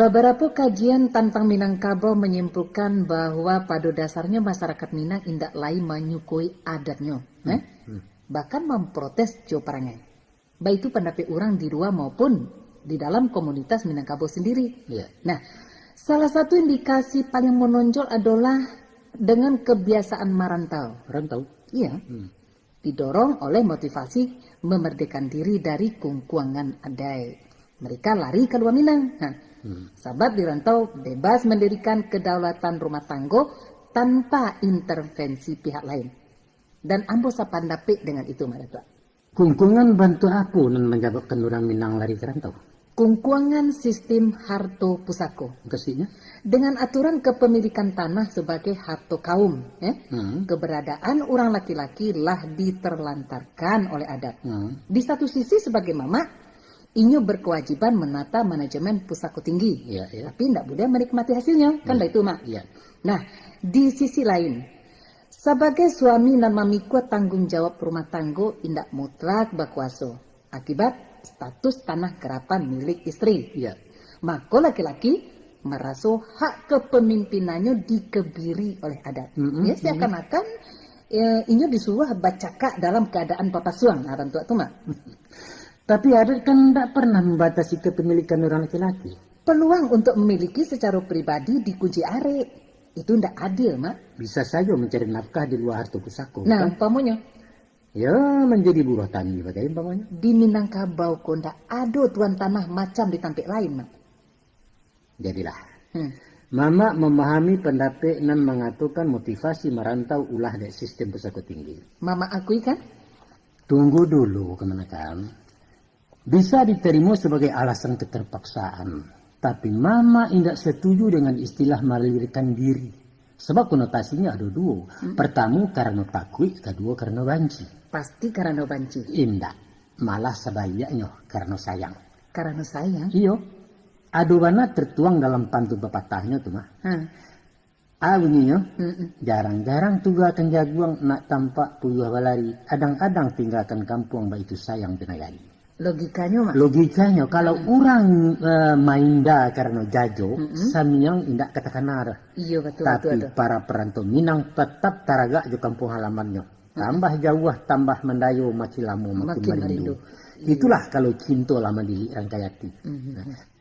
Beberapa kajian tentang Minangkabau menyimpulkan bahwa pada dasarnya masyarakat Minang indak lain menyukui adatnya, hmm. eh? hmm. bahkan memprotes Jo Parangai. Baik itu pendapat orang di luar maupun di dalam komunitas Minangkabau sendiri. Yeah. Nah, salah satu indikasi paling menonjol adalah dengan kebiasaan merantau. Merantau? Iya. Hmm. Didorong oleh motivasi memerdekakan diri dari kungkuangan adai. Mereka lari ke luar Minang. Nah, Hmm. Sebab di rantau bebas mendirikan kedaulatan rumah tangga tanpa intervensi pihak lain. Dan ambo sapandapik dengan itu mereka. Kungkungan bantu apa yang menyebabkan orang Minang lari ke rantau? Kungkungan sistem harto pusako. Kesinya? Dengan aturan kepemilikan tanah sebagai harto kaum. Eh? Hmm. Keberadaan orang laki-laki lah diterlantarkan oleh adat. Hmm. Di satu sisi sebagai mama, Inyo berkewajiban menata manajemen pusako tinggi, ya, ya. tapi tidak boleh menikmati hasilnya, kan ya. itu mak. Ya. Nah, di sisi lain, sebagai suami dan mamikwa tanggung jawab rumah tanggo indak mutlak bakwaso, akibat status tanah kerapan milik istri. Ya. Maka laki-laki merasa hak kepemimpinannya dikebiri oleh adat. Mm -hmm. Ya, seakan-akan ya, inyo disuruh bacaka dalam keadaan papasuang, nah, tua itu mak. (laughs) Tapi adat kan tidak pernah membatasi kepemilikan orang laki-laki. Peluang untuk memiliki secara pribadi dikunci are. Itu ndak adil, Mak. Bisa saja mencari nafkah di luar harta pusako. Nah, kan? umpamanya Ya, menjadi buruh tani bagaimana umpamanya. di Minangkabau kok ndak ada tuan tanah macam di tampik lain, Mak. Jadilah. Hmm. Mama memahami pendapat dan mengatakan motivasi merantau ulah dari sistem pusako tinggi. Mama akui kan? Tunggu dulu kemenakan. Bisa diterima sebagai alasan keterpaksaan. Tapi mama tidak setuju dengan istilah melirikan diri. Sebab konotasinya ada dua. Pertama karena takut, kedua karena banci. Pasti karena banci. Indah. Malah sebaliknya karena sayang. Karena sayang. Iyo. Adobana tertuang dalam pantun pepatahnya tuh mah. Hah. Ah bunyinya. Mm-mm. Jarang-jarang tuga akan jaguang nak tampak puyuh balari. Adang-adang tinggalkan kampung baik itu sayang tenagai. Logikanya, Mak. Logikanya kalau orang eh, mainda karena jajo, samiang indak katakan nara. Iya betul Tapi betul. betul. para perantau Minang tetap taragak di kampung halamannya. Tambah jauh, tambah mendayo, makin lama makin, Makin merindu. merindu. Itulah kalau cinta lama di Rangkayati. Mhm.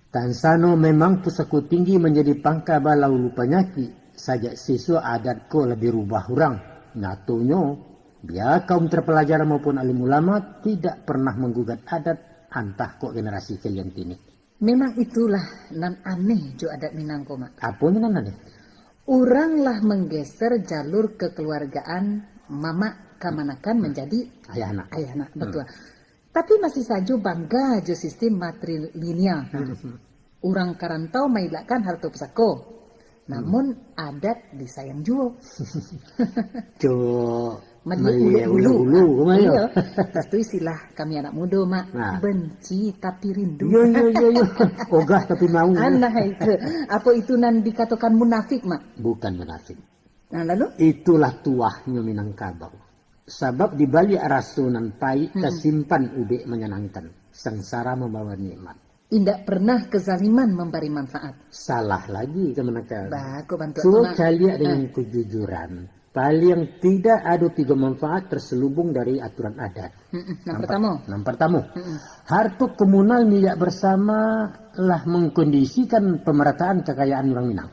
Tansano memang pusako tinggi menjadi pangka balau lupanyaki. Sajak siswa adat ko lebih rubah orang. Natonyo, biar kaum terpelajar maupun alim ulama tidak pernah menggugat adat antah kok generasi kalian kini. Memang itulah nan aneh jo adat Minangko, Mak. Apa ini nana deh? Orang lah menggeser jalur kekeluargaan mama kamanakan menjadi Ayah anak. ayah anak betul. Tapi masih saja bangga jo sistem matrilineal. Orang karantau mailakan harta pusako. Namun adat disayang juo. (laughs) Jo Meli ulu kumayo. Itu istilah kami anak muda, Mak. Nah. Benci tapi rindu. Yo yo yo yo. Ogah tapi mau. Alah itu. Apa itu nan dikatakan munafik, Mak? Bukan munafik. Nah, lalu? Itulah tuahnya Minangkabau. Sebab di balik rasunan pahit tersimpan ube menyenangkan. Sengsara membawa nikmat. Tidak pernah kezaliman memberi manfaat. Salah lagi kemenakan. Baku bantu So Mak. kalian dengan kejujuran. Paling tidak ada tiga manfaat terselubung dari aturan adat. Pertama. Yang pertama, harta komunal milik bersama lah mengkondisikan pemerataan kekayaan orang Minang.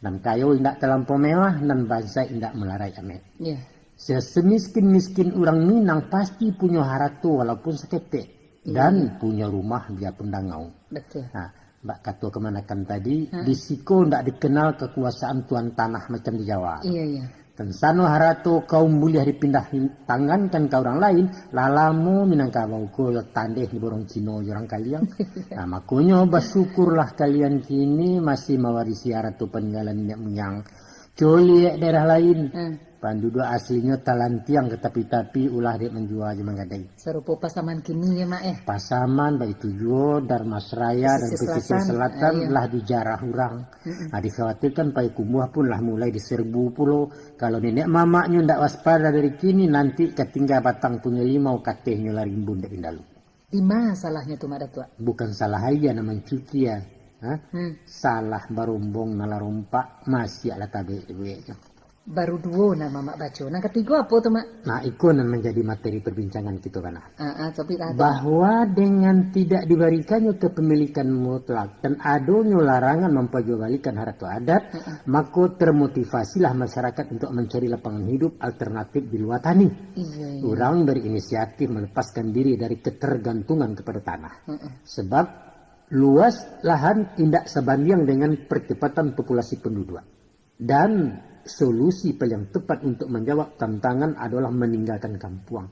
Dan kayo tidak terlampau mewah dan bangsa tidak melarai amet. Ya. Semiskin-miskin orang Minang pasti punya harta walaupun seketik. Dan punya rumah biarpun dangau. Betul. Nah, Mbak Kato kemanakan tadi, di Siko tidak dikenal kekuasaan tuan tanah macam di Jawa. Iya, iya. Tensano harato kaum mulia dipindah tangan kan ke orang lain, lalamu minangkabau ko tandeh di borong Cino orang kalian. (laughs) Nah, makanya bersyukurlah kalian kini masih mewarisi harato peninggalan nenek moyang. Coli daerah lain, Hmm. Penduduk aslinya talantiang ke tapi-tapi ulah dia menjual aja menggadai. Serupa pasaman kini ya, Mak eh. Pasaman baik tujuh Darmasraya dan Pesisir selatan, selatan iya. lah dijarah orang. Nah, dikhawatirkan Pai Kumuah pun lah mulai diserbu pulau. Kalau nenek mamaknya ndak waspada dari kini nanti ketinggal batang punya limau katehnya lari bunda indalu. Di mana salahnya tuh, Mak Datua? Bukan salah aja nama cuci ya. Hmm. Salah barumbong nala rompak masih ala tabe nya. Baru dua nama Mak baca. Nah, ketiga apa tuh, Mak? Nah, itu yang menjadi materi perbincangan kita kan. Ah, ah, tapi bahwa dengan tidak diberikannya kepemilikan mutlak dan adanya larangan memperjualbelikan harta adat, maka termotivasilah masyarakat untuk mencari lapangan hidup alternatif di luar tani. Iya, iya. Orang berinisiatif melepaskan diri dari ketergantungan kepada tanah. Heeh. Sebab luas lahan tidak sebanding dengan percepatan populasi penduduk. Dan solusi paling tepat untuk menjawab tantangan adalah meninggalkan kampung.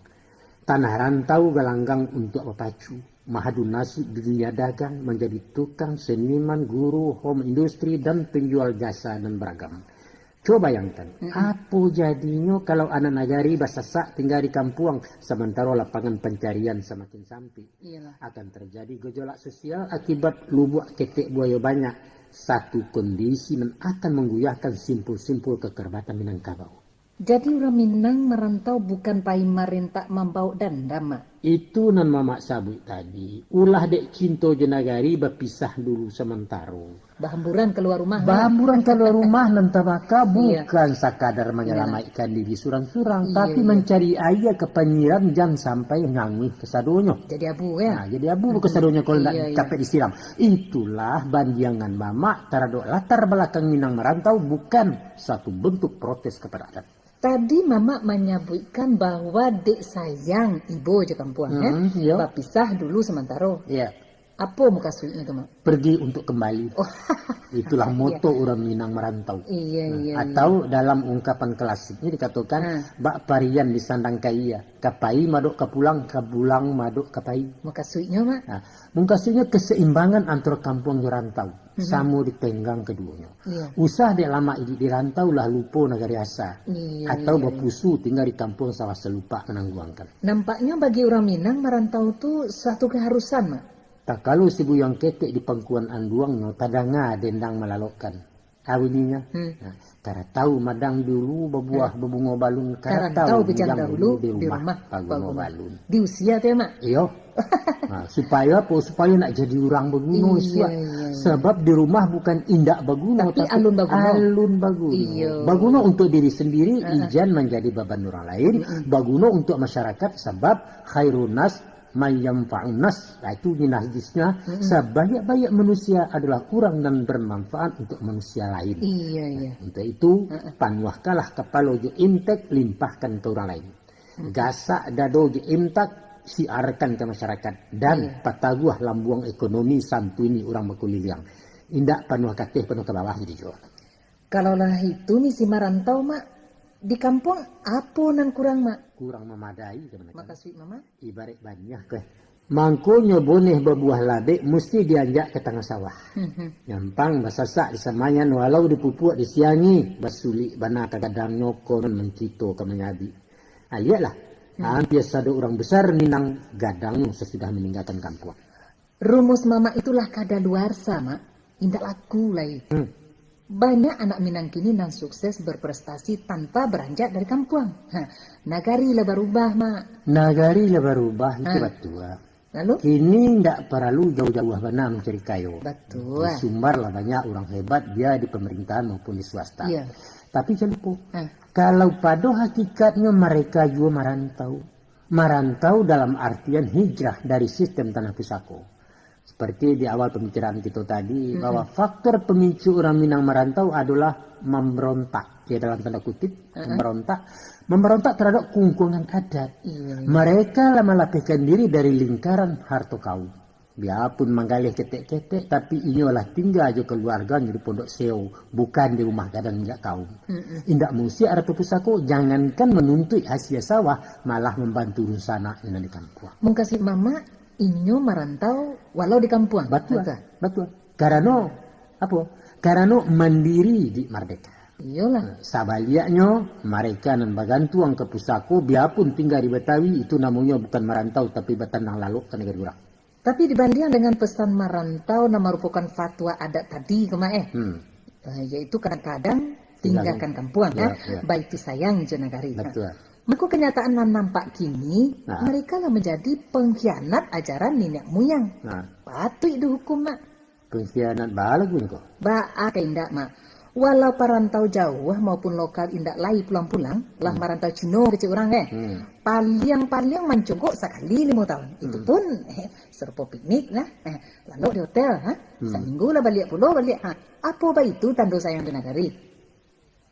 Tanah rantau galanggang untuk berpacu. Mahadu nasib di dunia dagang menjadi tukang, seniman, guru, home industri, dan penjual jasa dan beragam. Coba bayangkan, apa jadinya kalau anak nagari basasak tinggal di kampung sementara lapangan pencarian semakin sempit Iyalah. akan terjadi gejolak sosial akibat lubuk ketek buaya banyak. Satu kondisi yang akan mengguyahkan simpul-simpul kekerbatan Minangkabau. Jadi orang Minang merantau bukan pai marintak membau dan dama. Itu nan mamak sabut tadi ulah dek cinto jenagari berpisah dulu sementara Bahamburan keluar rumah. Bahamburan keluar rumah (laughs) nan tabaka iya. bukan sakadar menyelamatkan diri surang-surang, iya, tapi iya. mencari ayah kepenyiram jangan sampai ngangwi kesadonyo. Jadi abu ya. Nah, jadi abu hmm. kesadonyo kalau tidak iya, iya. capek disiram. Itulah bandiangan mama taradok latar belakang Minang merantau bukan satu bentuk protes kepada adat. Tadi mama menyebutkan bahwa dek sayang ibu aja kampuan hmm, ya. Iya. Pisah dulu sementara. Iya. Apa muka suitnya itu, Mak? Pergi untuk kembali. Oh. (laughs) Itulah moto iya. orang Minang merantau. Iya, nah, iya. Atau iya. dalam ungkapan klasiknya dikatakan, nah. bak parian di sandang kaya, kapai maduk kapulang, kabulang maduk kapai. Muka suitnya, Mak? Nah, muka suitnya keseimbangan antara kampung rantau. Mm -hmm. Samu ditenggang keduanya. Iya. Usah dia lama di, di rantau lah lupa negara asa. Iya, Atau iya, berpusu iya. tinggal di kampung sawah selupa menangguangkan. Nampaknya bagi orang Minang merantau itu satu keharusan, Mak. Tak kalau si buyang ketek di pangkuan anduang no tadanga dendang melalokkan. Awininya. Hmm. Nah, Tara tahu madang dulu berbuah hmm. berbunga balun. Tara tahu bejang dahulu di rumah, rumah berbunga balun. Di usia teh mak. Iyo. nah, supaya apa? Supaya nak jadi orang berguna iya, iya, iya. Sebab di rumah bukan indak berguna tapi, tapi alun berguna. Alun. Iya. Berguna untuk diri sendiri, uh -huh. ijan menjadi beban orang lain. Uh -huh. Berguna untuk masyarakat sebab nas mayam fa'unas nah, itu minahjisnya hmm. sebanyak-banyak manusia adalah kurang dan bermanfaat untuk manusia lain iya iya nah, untuk itu hmm. panwahkalah kepala je intek limpahkan ke orang lain hmm. gasak dado je imtak siarkan ke masyarakat dan iya. pataguah lambuang ekonomi santuni orang berkuliliang indak panuah katih penuh ke bawah jadi jual kalaulah itu misi marantau mak di kampung apa nan kurang mak? Kurang memadai sebenarnya. Makasih mama. Ibarat banyak ke. Mangkunya boneh berbuah labek mesti dianjak ke tengah sawah. (laughs) Nyampang basasak di samayan walau dipupuk disiangi basulik bana kadang nyokon mencito ke menyabi. Ah, lihatlah. Hmm. Hampir ada orang besar minang gadang sesudah meninggalkan kampung. Rumus mama itulah kada luar sama. Indah laku lagi. Hmm. Banyak anak Minang kini nan sukses berprestasi tanpa beranjak dari kampung. Ha, nagari lah berubah, Mak. Nagari lah berubah, itu betul. Lalu? Kini tidak perlu jauh-jauh mana mencari kayu. Betul. Di Sumbar lah banyak orang hebat, dia di pemerintahan maupun di swasta. Iya. Tapi celupuk. Kalau pada hakikatnya mereka juga merantau. Merantau dalam artian hijrah dari sistem tanah pusako. Seperti di awal pembicaraan kita tadi, mm-hmm. bahwa faktor pemicu orang Minang merantau adalah memberontak. Ya dalam tanda kutip, mm-hmm. memberontak. Memberontak terhadap kungkungan adat. Mm-hmm. Mereka lama lapihkan diri dari lingkaran harto kaum. Biarpun menggalih ketek-ketek, tapi ini adalah tinggal aja keluarga di pondok seo, bukan di rumah gadang tidak kaum. Mm-hmm. Indak mesti ada pusako, jangankan menuntut hasil sawah, malah membantu rusana yang di kampung. Mengkasih mama, inyo merantau walau di kampung. Betul. Betul. betul. Karena apa? Karena mandiri di merdeka. Iyalah. Nah, sabaliaknya mereka nan bagantuang ke pusako biarpun tinggal di Betawi itu namanya bukan merantau tapi betanang lalu ke negara orang. Tapi dibanding dengan pesan merantau nama merupakan fatwa adat tadi kemae. Hmm. Uh, yaitu kadang-kadang tinggalkan kampung ya, ya. baik itu sayang jenagari. Betul. Maka kenyataan yang nampak kini, nah. mereka lah menjadi pengkhianat ajaran nenek moyang. Nah. Patut dihukum, Mak. Pengkhianat balik pun kok? Ba'a indak, Mak. Walau perantau jauh maupun lokal indak lai pulang-pulang, hmm. lah merantau Cina kecil orang eh. Hmm. Paling-paling mencogok sekali lima tahun. Hmm. Itu pun eh, serupa piknik lah. Eh, lalu di hotel, ha? Hmm. Seminggu lah balik pulau balik. Ha? Apa itu tanda sayang di negari?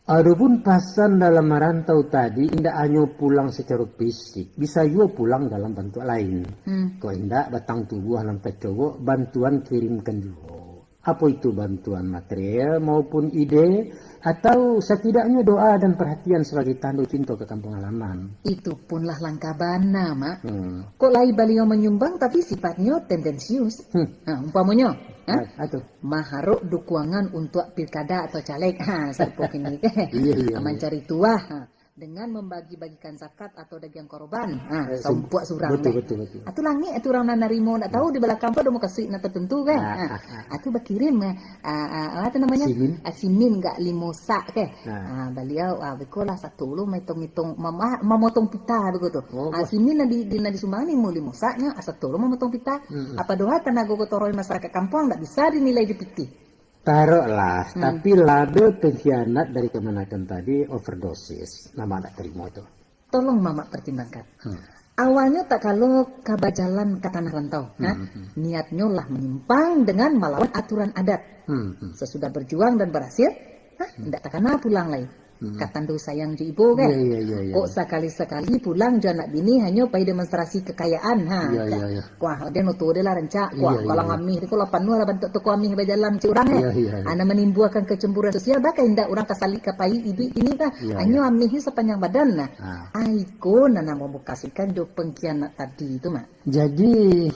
Adapun pasan dalam merantau tadi tidak hanya pulang secara fisik, bisa juga pulang dalam bantuan lain. Hmm. Kalau tidak batang tubuh sampai cowok, bantuan kirimkan juga. Apa itu bantuan material maupun ide atau setidaknya doa dan perhatian sebagai tanda cinta ke kampung halaman. Itu punlah langkah bana, Mak. Hmm. Kok lai beliau menyumbang tapi sifatnya tendensius. Hmm. Nah, umpamanya, Hah? Aduh. Maharuk dukungan untuk pilkada atau caleg. Ha, serpuk ini. (laughs) iya, iya, Aman iya. cari tua. Ha. Dengan membagi-bagikan zakat atau daging korban. Ah, Eh, sompuak surang. betul, deh. betul, betul. Atu langit atu orang nak narimo nak tahu di belakang apa mau kasih nak tertentu kan. Ah, ah, ah. Atu berkirim ah, ah, apa namanya? Simin. Simin gak limo sak ke. Ah, beliau ah bekolah satu lu mama memotong pita begitu. Oh, simin nadi di nadi sumbang ni mau limo satu lu memotong pita. Mm-mm. Apa doa tenaga gotoroy masyarakat kampung tak bisa dinilai di piti. Taruhlah, Hmm. tapi label pengkhianat dari kemenakan tadi overdosis. Nama tak terima itu. Tolong mama pertimbangkan. Hmm. Awalnya tak kalau kabar jalan ke tanah rantau, ha? niatnya lah menyimpang dengan melawan aturan adat. Hmm, hmm. Sesudah berjuang dan berhasil, ha? tidak takkan pulang lagi. Katandu sayang ju ibu kan? Iya, iya, iya, iya. Kok sekali-sekali pulang jo anak bini hanya pai demonstrasi kekayaan ha. Iya. Wah, dia nutu dia lah rencak. Wah, iya, kalau iya. ngamih dia kalau panu lah bentuk toko amih berjalan Iya, ya. iya, iya. Ana menimbulkan kecemburuan sosial bahkan hendak orang kasali kapai ibu ini kan. Hanya amih ni sepanjang badan nah. Ah. Aiko nana mau kasihkan jo pengkhianat tadi itu mak. Jadi,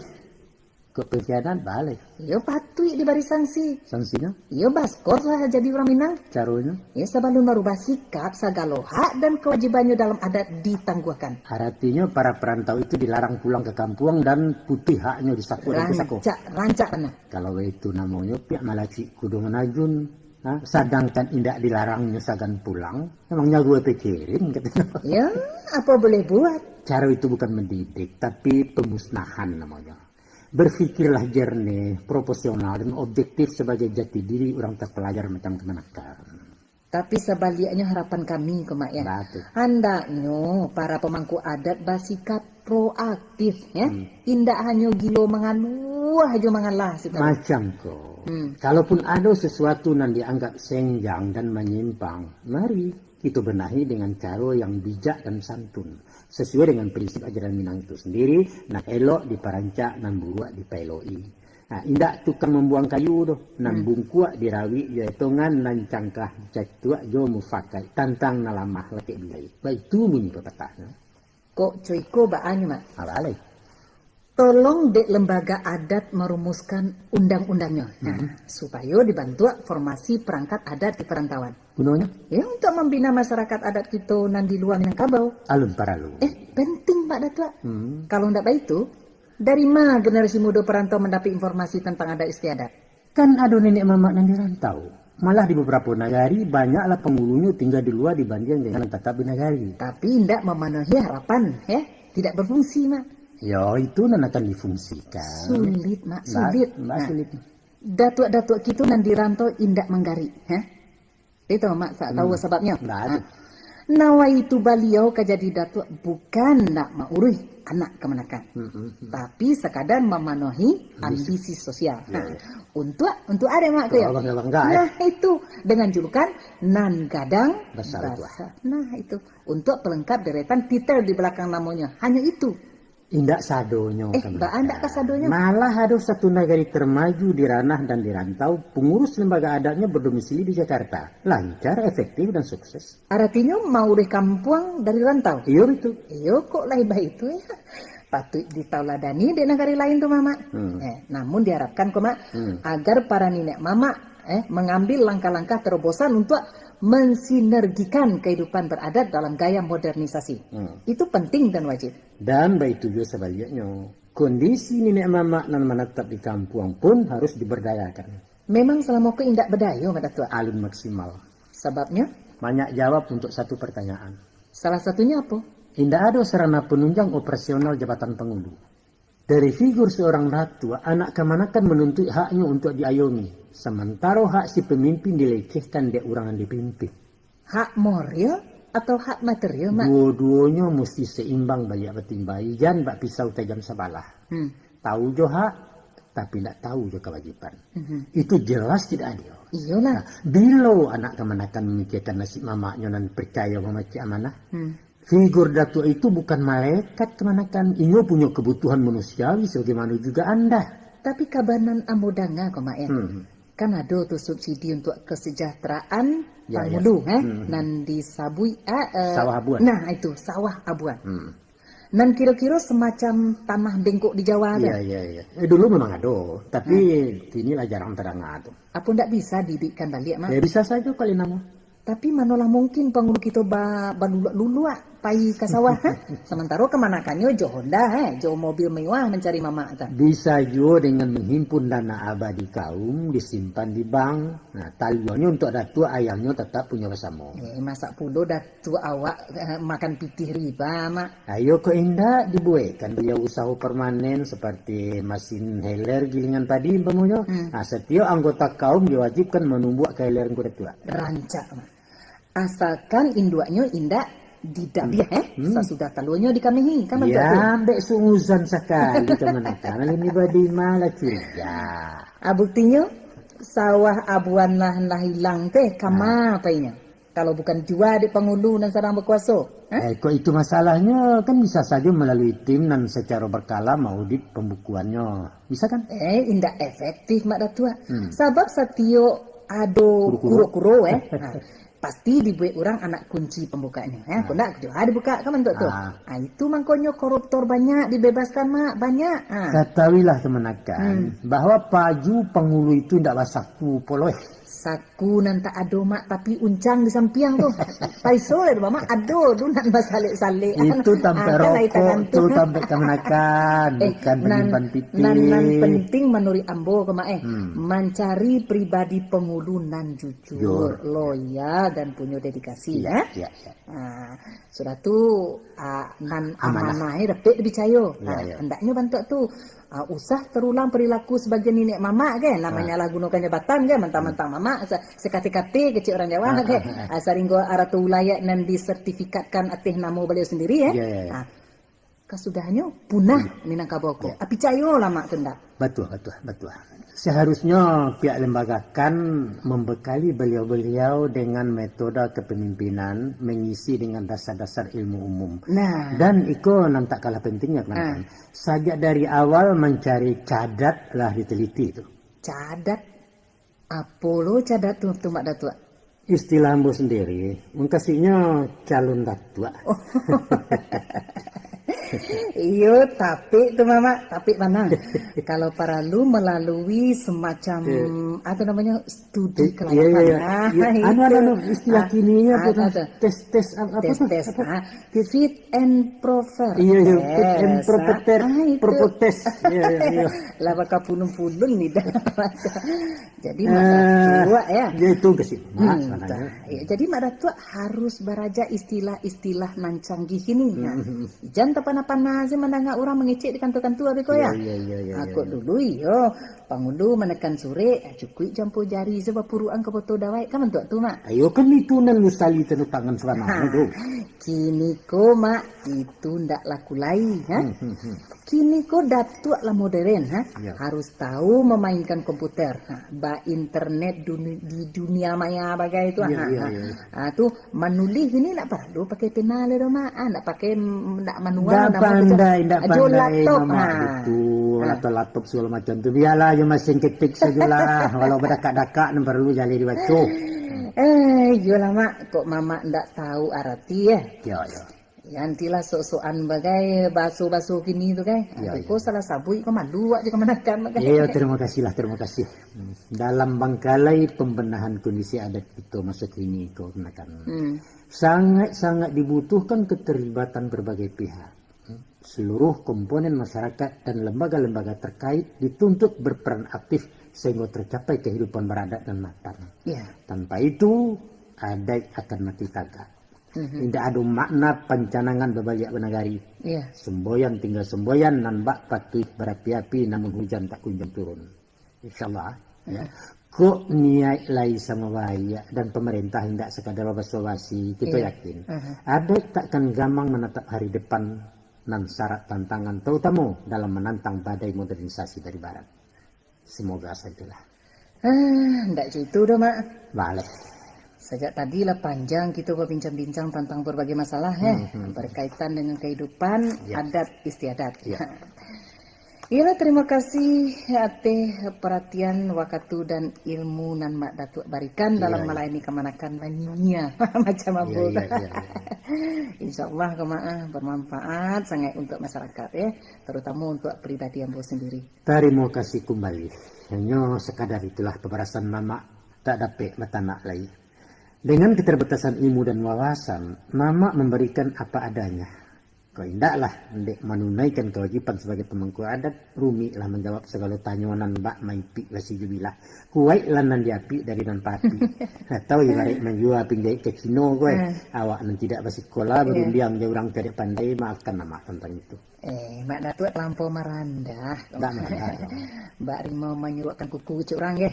ke pengkhianat balik. Yo patui di baris sanksi. Sanksinya, Yo baskor lah jadi orang Minang. caranya, Ya sebelum merubah sikap segala hak dan kewajibannya dalam adat ditangguhkan. artinya para perantau itu dilarang pulang ke kampung dan putih haknya disaku dan disako. Rancak, rancak mana? Kalau itu namanya pihak malaci kudu menajun. Ha? Sedangkan indak dilarangnya sagan pulang, emangnya gue pikirin katanya. Ya, apa boleh buat? Cara itu bukan mendidik, tapi pemusnahan namanya. Berpikirlah jernih, proporsional, dan objektif sebagai jati diri orang terpelajar macam kemenakan. Tapi sebaliknya harapan kami ke mak ya. Batu. Hendaknya para pemangku adat bersikap proaktif ya. Hmm. Indak hanya gilo mengaluh aja mengalah tahu. Macam kok. Hmm. Kalaupun ada sesuatu yang dianggap senjang dan menyimpang, mari kita benahi dengan cara yang bijak dan santun. Sesuai dengan prinsip ajaran Minang itu sendiri, nak elok diperancak, nan buruak dipeloi. Nah, indak tukang membuang kayu tu, nan bungkuak dirawi, ya hitungan nan cangkah catuak jo mufakai, tantang nalamah laki bilai. Baik itu bunyi pepatahnya. Kok cuiko baannya mak. Apa lagi? Tolong dek lembaga adat merumuskan undang-undangnya. Nah, Hmm. supaya dibantu formasi perangkat adat di perantauan. Gunanya? Ya untuk membina masyarakat adat kita nan di luar Minangkabau. Alun paralu. Eh, penting Pak Datua. Hmm. Kalau ndak baik itu, dari mana generasi muda perantau mendapat informasi tentang adat istiadat? Kan ada nenek mamak yang dirantau. Malah di beberapa negari banyaklah penghulunya tinggal di luar dibanding dengan tetap di negari. Tapi ndak memenuhi harapan, ya. Tidak berfungsi, Mak. Ya itu nan akan difungsikan. Sulit, Mak. Sulit. Mbak Nah, sulit. Datuk-datuk kita nan dirantau indak menggari, ya. Itu Mak, tak tahu sebabnya. Ndak ada. Nah, Nawa itu beliau kajadi datuk bukan nak maurih anak kemenakan. Hmm, Tapi sekadar memenuhi ambisi sosial. Nah, untuk untuk ada mak tu ya. Bangga-bangga, eh. Nah itu dengan julukan nan gadang Besar basah. Nah itu untuk pelengkap deretan titel di belakang namanya. Hanya itu. Indak sadonya. Eh. Mbak Anda kasadonya? Malah ada satu negari termaju di ranah dan di rantau, pengurus lembaga adatnya berdomisili di Jakarta. Lancar, efektif, dan sukses. Artinya maurih kampung dari rantau. Iya itu. Iyo kok laibah itu ya. Patut ditauladani di negara lain tuh mama. Hmm. Eh, namun diharapkan kok mak Hmm. agar para nenek mama eh mengambil langkah-langkah terobosan untuk mensinergikan kehidupan beradat dalam gaya modernisasi. Hmm. Itu penting dan wajib. Dan baik juga sebaliknya. Kondisi nenek mama dan menetap di kampung pun harus diberdayakan. Memang selama aku indak berdaya pada tua. Alun maksimal. Sebabnya Banyak jawab untuk satu pertanyaan. salah satunya apa? Tidak ada sarana penunjang operasional jabatan penghulu. Dari figur seorang ratu, anak kemanakan menuntut haknya untuk diayomi. Sementara hak si pemimpin dilecehkan dia orang yang dipimpin. Hak moral atau hak material mak? Dua-duanya mesti seimbang banyak batimbai. Jangan bak pisau tajam sebalah. Hmm. Tahu jo hak, tapi tidak tahu jo kewajiban. Mhm. Itu jelas tidak adil. Iyalah. Nah, bila anak kemanakan memikirkan nasib mamanya dan percaya memaci amanah, Hmm. Figur datuk itu bukan malaikat kemanakan. Ia punya kebutuhan manusiawi sebagaimana juga anda. Tapi kabanan amodanga kok mak ya. Hmm. kan ada tuh subsidi untuk kesejahteraan Ya, penghulu ya. eh Hmm. nan disabui eh, eh, Sawah abuan. nah itu sawah abuan Hmm. nan kira-kira semacam tanah bengkok di Jawa Iya, ada iya, iya. Eh, dulu memang ada, tapi kini lah jarang terang ada. apa ndak bisa dibikkan balik mak Ya bisa saja kali nama. Tapi manolah mungkin pengulu kita ba, ba lulu pai ke sawah. Sementara ke mana kanyo jo Honda, eh, jo mobil mewah mencari mama. Ta. Bisa juga dengan menghimpun dana abadi kaum disimpan di bank. Nah, talionya untuk datu ayamnya tetap punya bersama. Eh, masa pulo datu awak eh, makan pitih riba, mak. Ayo ke indah dibuatkan dia usaha permanen seperti mesin heler gilingan tadi, umpamanya. Hmm. Nah, setiap anggota kaum diwajibkan menumbuh keheler kuda tua. Rancak, mak asalkan induaknya indak tidak hmm. ya eh? Hmm. sudah talunya di kami kan ya ambek sunguzan sekali teman-teman ini badi malah curiga ah, buktinya sawah abuan lah hilang teh kama apa ini? Kalau bukan jua di pengulu dan sarang berkuasa eh? eh kok itu masalahnya? Kan bisa saja melalui tim dan secara berkala maudit pembukuannya. Bisa kan? Eh indah efektif mak datua hmm. sebab satio ado kuro-kuro eh? Nah, (laughs) pasti dibuat orang anak kunci pembukanya ya nah. nak ada buka kan untuk tuh ah. ah itu mangkonyo koruptor banyak dibebaskan mak banyak ah. ketahuilah teman hmm. bahwa paju pengulu itu tidak basaku poloh saku nan tak ado mak tapi uncang di samping tu paiso le mama ado tu (laughs) nan basale sale itu tampe rokok tu tampe kemenakan eh, bukan penyimpan piting nan, nan penting menurut ambo kema eh hmm. mencari pribadi pengulu nan jujur Jur. loyal dan punya dedikasi ya, ya. ya, ya. Nah, sudah tu uh, nan amanah eh dapat dipercaya ya, nah, ya. hendaknya bantu tu uh, usah terulang perilaku sebagai nenek mama kan namanya lah gunakan jabatan kan mentang-mentang mama sekati-kati kecil orang Jawa kan uh, saringgo aratu wilayah nan disertifikatkan atih namo beliau sendiri ya yeah, yeah, yeah. kasudahnya punah hmm. Minangkabau yeah. api cayo lama kendak betul betul betul Seharusnya pihak lembaga kan membekali beliau-beliau dengan metode kepemimpinan mengisi dengan dasar-dasar ilmu umum. Nah. Dan itu nanti kalah pentingnya kan. Nah. Sajak dari awal mencari cadat lah diteliti itu. Cadat? Apa lo cadat tuh, tuh Mak Datua? Istilah ambo sendiri, mengkasihnya calon datua. Oh. (laughs) Iya, tapi itu mama, tapi mana? (laughs) Kalau para lu melalui semacam yeah. apa namanya studi kelayakan. Iya, iya, iya. Nah, anu, anu, anu, istilah kini ya, tes tes apa tes tes ah, fit and proper. Iya, iya, fit and proper ah, proper tes. (laughs) Iya, iya, iya. Lah bakal punung-punung nih (laughs) dah. Jadi masa tua ya. Ya itu ke sini. Hmm, ya, jadi masa tua harus beraja istilah-istilah nan canggih ini. Nah, jangan tepan apa nasi mendengar orang mengecek di kantor-kantor apa kau ya? Iya, iya, iya. Aku iya, iya. dulu iyo, pangundu menekan sore, cukup campur jari sebab puruan ke foto dawai, kan untuk tu mak? Ayo kan itu nan mustali tenu tangan selama itu. Kini ko mak itu ndak laku lain, ha? Kini ko datuk lah modern, ha? Ya. Harus tahu memainkan komputer, ha? ba internet duni, di dunia maya bagai itu, ya, ha? Ya, ya. Ha, tu menulis ini nak perlu pakai penal ya mak, ha? nak pakai nak manual, nak pandai, tidak pandai laptop, ha. itu, atau laptop segala macam tu. Biarlah je mesin ketik sajalah. (laughs) Walau berdekat-dekat, nak perlu jali dibaca. Eh, yolah mak, kok mama ndak tahu arti ya? Ya, ya. Yantilah sok-sokan bagai baso-baso kini tu kan. Ya, ya. salah sabui kau malu aja kau menekan. Iya, terima kasih lah, terima kasih. Dalam bangkalai pembenahan kondisi adat itu masa kini kau menekan. Hmm. Sangat-sangat dibutuhkan keterlibatan berbagai pihak seluruh komponen masyarakat dan lembaga-lembaga terkait dituntut berperan aktif sehingga tercapai kehidupan beradat dan matang. Yeah. Tanpa itu, adat akan mati tagak. Mm-hmm. Tidak ada makna pencanangan berbalik benagari. Yeah. Semboyan tinggal semboyan, nan bak patuh berapi-api, namun hujan tak kunjung turun. InsyaAllah. Mm-hmm. Ya. Kok niat lain sama bahaya dan pemerintah tidak sekadar basa-basi, kita yeah. yakin. Uh-huh. Adat takkan gampang menatap hari depan dan syarat tantangan terutama dalam menantang badai modernisasi dari barat. Semoga sajalah. Ah, enggak gitu dong, Mak. Balik. Sejak tadi lah panjang kita berbincang-bincang tentang berbagai masalah ya, hmm, hmm. berkaitan dengan kehidupan ya. adat istiadat. Ya. (laughs) Iya terima kasih ate perhatian waktu dan ilmu nan mak datuk barikan iya, dalam iya. melayani kemanakan dunia (laughs) macam apa. Iya, iya, iya, iya. (laughs) Insya Allah kemaah bermanfaat sangat untuk masyarakat ya, terutama untuk pribadi yang sendiri. Terima kasih kembali. Hanya sekadar itulah pemberasan mama tak dapat matanak lagi. Dengan keterbatasan ilmu dan wawasan, Mama memberikan apa adanya. Kau indaklah ndek menunaikan kewajiban sebagai pemangku adat, rumi lah menjawab segala tanyonan mbak maipi lah si jubilah. Kuwait lah nan diapi dari nan pati. Atau ibarat menjual pindah ke Cino gue. Awak nan tidak masih sekolah berundiang dia orang tidak pandai maafkan nama tentang itu. Eh, Mak Datuk terlampau merandah. Tak merandah. Mbak Rimau menyuruhkan kuku ke orang ya.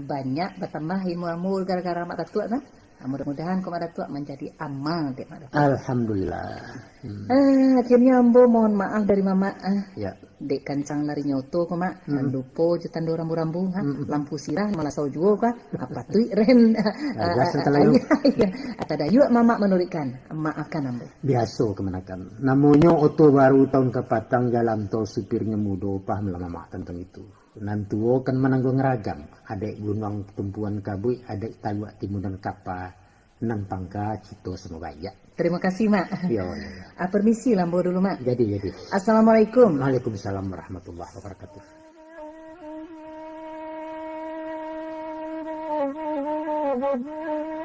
Banyak bertambah ilmu-ilmu gara-gara Mak Datuk kan. Ah, mudah-mudahan kau Mak Datuk menjadi amal dek Mak. Alhamdulillah. Hmm. Ah, akhirnya Ambo mohon maaf dari Mama. Ah, Ya. dek kancang lari nyoto kok mak hmm. lupo jetan do rambu-rambu ha lampu sirah malah sau juga ka apa tu ren biasa talayo. ata dayu mama menurikan maafkan ambo Biasa kemenakan. Namanya oto baru tahun kepatang jalan tol supirnya mudo paham lah mama tentang itu. Nantuo kan menanggung ragam. Adek gunung tumpuan kabui, adek taluk timunan kapa, nang pangka cito semua banyak. terima kasih mak Ya, ya, ya. ah, permisi lambo dulu mak Jadi, jadi. assalamualaikum Waalaikumsalam warahmatullahi wabarakatuh. (laughs)